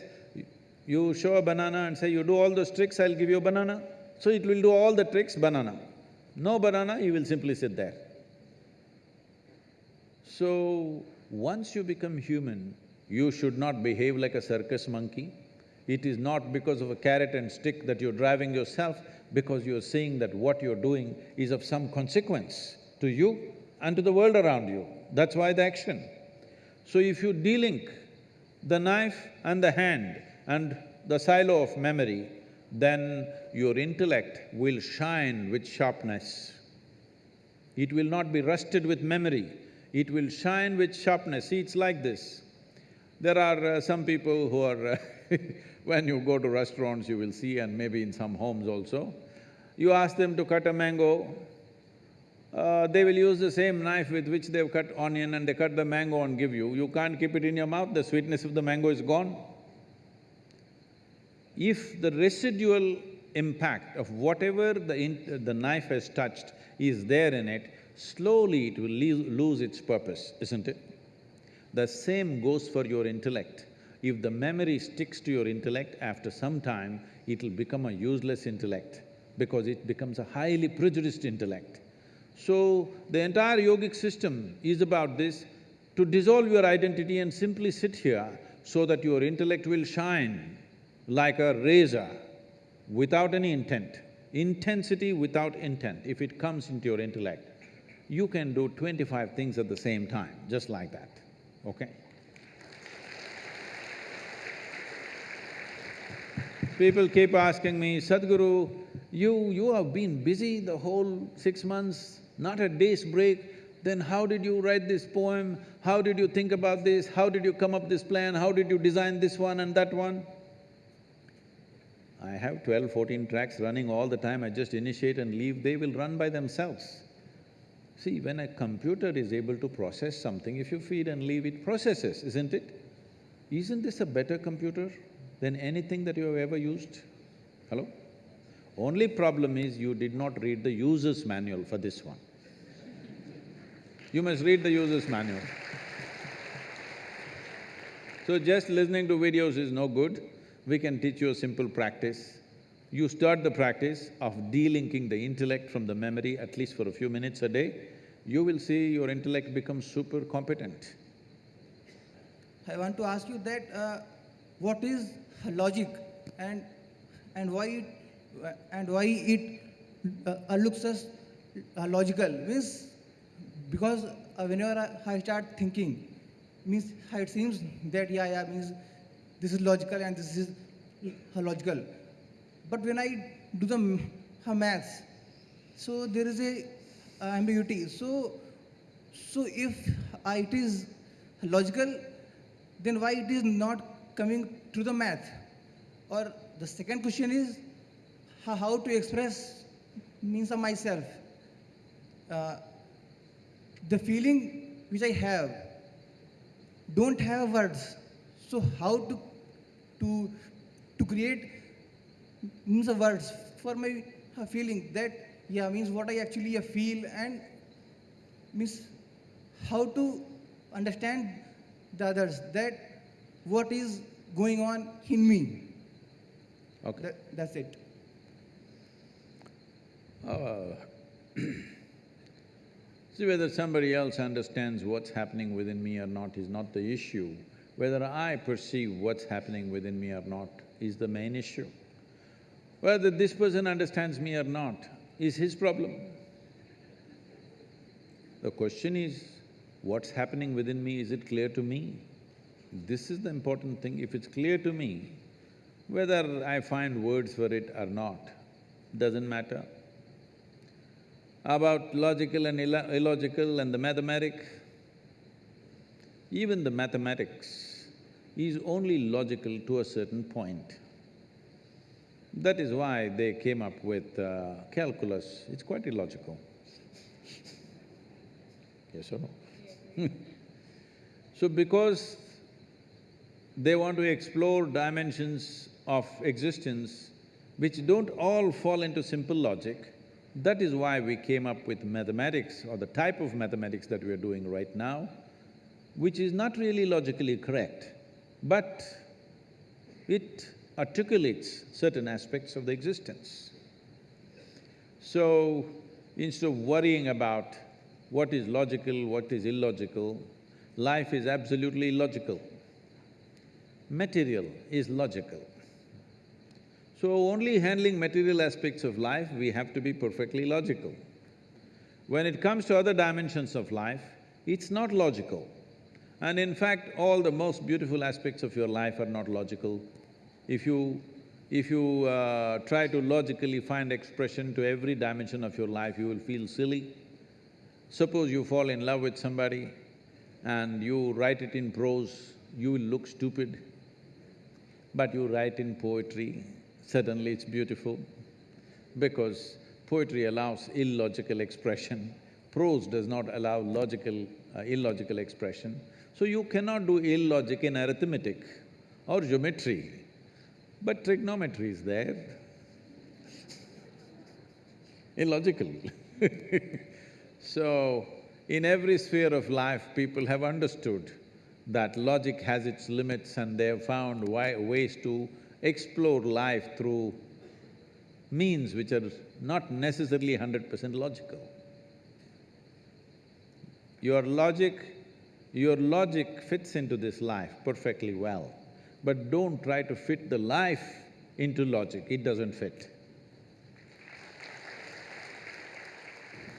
you show a banana and say, you do all those tricks, I'll give you a banana. So it will do all the tricks, banana. No banana, you will simply sit there. So, once you become human, you should not behave like a circus monkey. It is not because of a carrot and stick that you're driving yourself, because you're seeing that what you're doing is of some consequence to you and to the world around you. That's why the action. So if you delink the knife and the hand and the silo of memory, then your intellect will shine with sharpness. It will not be rusted with memory, it will shine with sharpness. See, it's like this. There are uh, some people who are when you go to restaurants, you will see, and maybe in some homes also, you ask them to cut a mango, uh, they will use the same knife with which they've cut onion and they cut the mango and give you. You can't keep it in your mouth, the sweetness of the mango is gone. If the residual impact of whatever the, the knife has touched is there in it, slowly it will lose its purpose, isn't it? The same goes for your intellect. If the memory sticks to your intellect, after some time, it'll become a useless intellect because it becomes a highly prejudiced intellect. So, the entire yogic system is about this, to dissolve your identity and simply sit here so that your intellect will shine like a razor without any intent. Intensity without intent, if it comes into your intellect, you can do twenty-five things at the same time, just like that, okay? People keep asking me, Sadhguru, you… you have been busy the whole six months, not a day's break, then how did you write this poem? How did you think about this? How did you come up this plan? How did you design this one and that one? I have 12, 14 tracks running all the time, I just initiate and leave, they will run by themselves. See, when a computer is able to process something, if you feed and leave, it processes, isn't it? Isn't this a better computer than anything that you have ever used? Hello? Only problem is you did not read the user's manual for this one. You must read the user's manual. So just listening to videos is no good. We can teach you a simple practice. You start the practice of delinking the intellect from the memory at least for a few minutes a day, you will see your intellect becomes super competent.
I want to ask you that uh, what is logic and and why it and why it uh, looks as uh, logical? Means because uh, whenever I start thinking means it seems that yeah yeah means this is logical and this is logical but when I do the maths, so there is a uh, ambiguity. So, so if it is logical, then why it is not coming to the math? Or the second question is how, how to express means of myself. Uh, the feeling which I have don't have words. So how to to to create means of words for my uh, feeling that, yeah, means what I actually uh, feel and means how to understand the others, that what is going on in me.
Okay.
That, that's it.
Uh, See, whether somebody else understands what's happening within me or not is not the issue. Whether I perceive what's happening within me or not is the main issue. Whether this person understands me or not is his problem. The question is, what's happening within me, is it clear to me? This is the important thing. If it's clear to me, whether I find words for it or not, doesn't matter. About logical and illo- illogical and the mathematic, even the mathematics is only logical to a certain point. That is why they came up with uh, calculus, it's quite illogical. Yes or no? so because they want to explore dimensions of existence which don't all fall into simple logic, that is why we came up with mathematics or the type of mathematics that we are doing right now, which is not really logically correct, but it articulates certain aspects of the existence. So, instead of worrying about what is logical, what is illogical, life is absolutely illogical. Material is logical. So only handling material aspects of life, we have to be perfectly logical. When it comes to other dimensions of life, it's not logical. And in fact, all the most beautiful aspects of your life are not logical. If you… if you uh, try to logically find expression to every dimension of your life, you will feel silly. Suppose you fall in love with somebody and you write it in prose, you will look stupid. But you write in poetry, suddenly it's beautiful because poetry allows illogical expression, prose does not allow logical, uh, illogical expression. So you cannot do illogic in arithmetic or geometry, but trigonometry is there. Illogical So, in every sphere of life, people have understood that logic has its limits and they have found ways to explore life through means which are not necessarily hundred percent logical. Your logic, your logic fits into this life perfectly well, but don't try to fit the life into logic, it doesn't fit.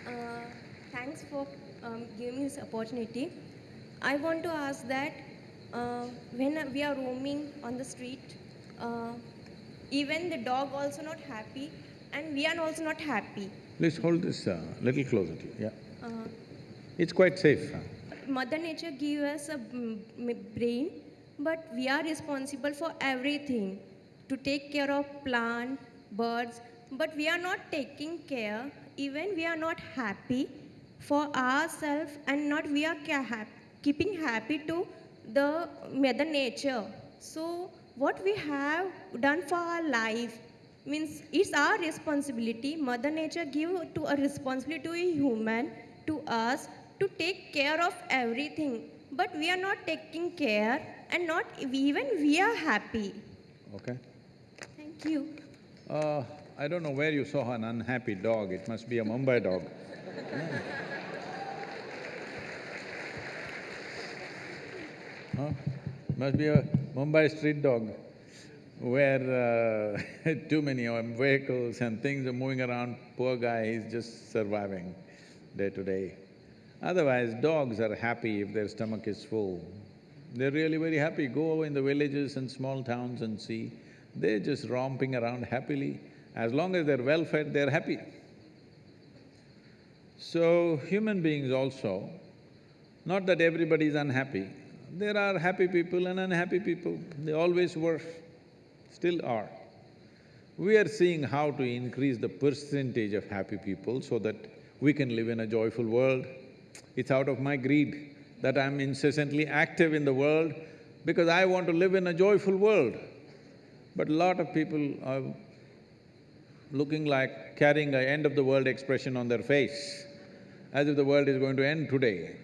Uh, thanks for um, giving me this opportunity. I want to ask that uh, when we are roaming on the street, uh, even the dog also not happy and we are also not happy.
Please hold this a little closer to you, yeah.
Uh,
It's quite safe. huh?
Mother Nature gave us a mm, brain, but we are responsible for everything to take care of plant, birds, but we are not taking care, even we are not happy for ourselves and not we are keeping happy to the Mother Nature. So what we have done for our life means it's our responsibility. Mother Nature give to a responsibility to a human, to us, to take care of everything. But we are not taking care and not even we are happy.
Okay?
Thank you.
Uh, I don't know where you saw an unhappy dog, it must be a Mumbai dog. Huh? Must be a Mumbai street dog where uh, too many um, vehicles and things are moving around, poor guy, he's just surviving day to day. Otherwise, dogs are happy if their stomach is full. They're really very happy. Go over in the villages and small towns and see, they're just romping around happily. As long as they're well fed, they're happy. So, human beings also, not that everybody is unhappy, there are happy people and unhappy people, they always were, still are. We are seeing how to increase the percentage of happy people so that we can live in a joyful world. It's out of my greed that I'm incessantly active in the world because I want to live in a joyful world. But a lot of people are looking like carrying a end of the world expression on their face, as if the world is going to end today.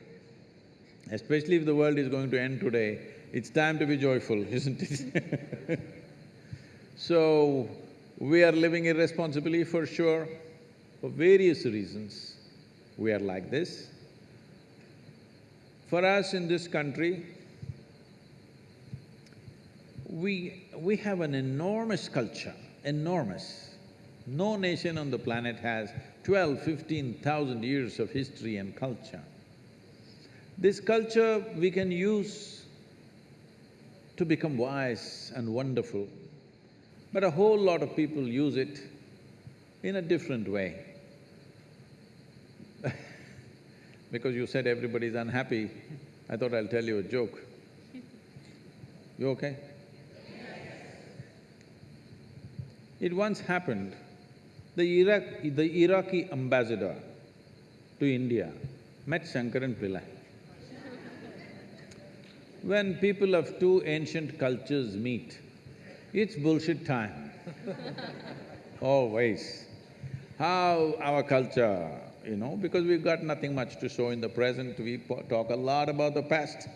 Especially if the world is going to end today, it's time to be joyful, isn't it? so, we are living irresponsibly for sure, for various reasons, we are like this. For us in this country, we… we have an enormous culture, enormous. No nation on the planet has twelve, fifteen thousand years of history and culture. This culture we can use to become wise and wonderful, but a whole lot of people use it in a different way. Because you said everybody's unhappy, I thought I'll tell you a joke. You okay? It once happened, the Iraq… the Iraqi ambassador to India met Shankaran Pillai. When people of two ancient cultures meet, it's bullshit time always. How our culture, you know, because we've got nothing much to show in the present, we talk a lot about the past.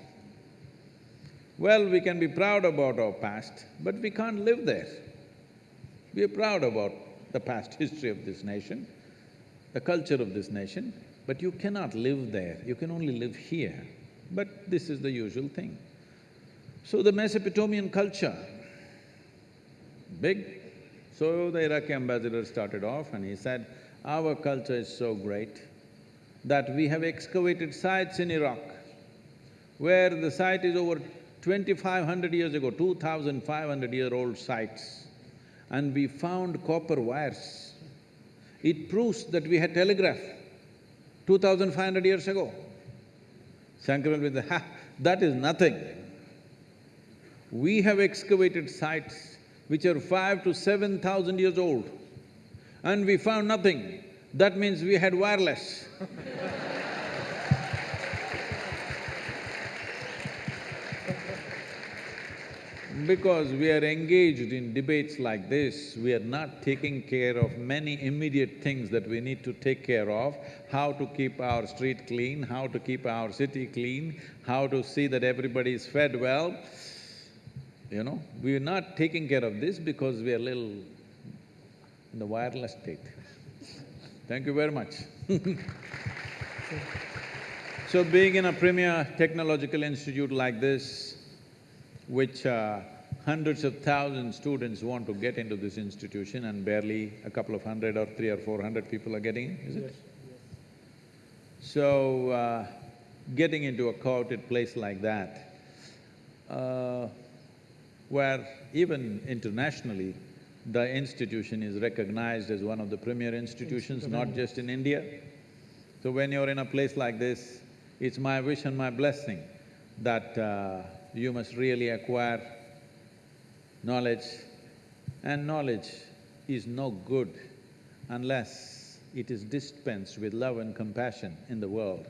Well, we can be proud about our past, but we can't live there. We are proud about the past history of this nation, the culture of this nation, but you cannot live there, you can only live here. But this is the usual thing. So the Mesopotamian culture, big. So the Iraqi ambassador started off and he said, our culture is so great that we have excavated sites in Iraq where the site is over twenty-five hundred years ago, two thousand five hundred year old sites, and we found copper wires. It proves that we had telegraph two thousand five hundred years ago. Shankaran will say, ha, that is nothing. We have excavated sites which are five to seven thousand years old and we found nothing. That means we had wireless Because we are engaged in debates like this, we are not taking care of many immediate things that we need to take care of, how to keep our street clean, how to keep our city clean, how to see that everybody is fed well. You know, we are not taking care of this because we are little in the wireless state. Thank you very much So being in a premier technological institute like this, which uh, hundreds of thousands students want to get into this institution and barely a couple of hundred or three or four hundred people are getting in, is it?
Yes.
So, uh, getting into a coveted place like that, uh, where even internationally, the institution is recognized as one of the premier institutions, not just in India. So when you're in a place like this, it's my wish and my blessing that uh, you must really acquire knowledge, and knowledge is no good unless it is dispensed with love and compassion in the world.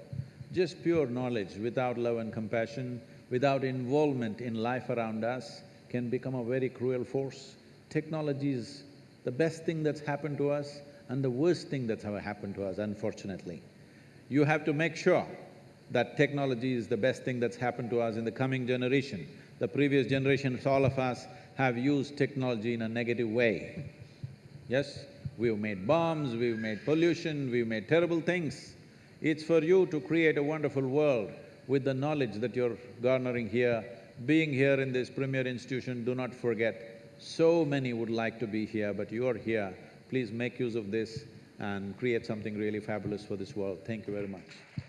Just pure knowledge without love and compassion, without involvement in life around us, can become a very cruel force. Technology is the best thing that's happened to us and the worst thing that's ever happened to us, unfortunately. You have to make sure that technology is the best thing that's happened to us in the coming generation. The previous generations, all of us have used technology in a negative way. Yes, we've made bombs, we've made pollution, we've made terrible things. It's for you to create a wonderful world with the knowledge that you're garnering here. Being here in this premier institution, do not forget, so many would like to be here, but you're here. Please make use of this and create something really fabulous for this world. Thank you very much.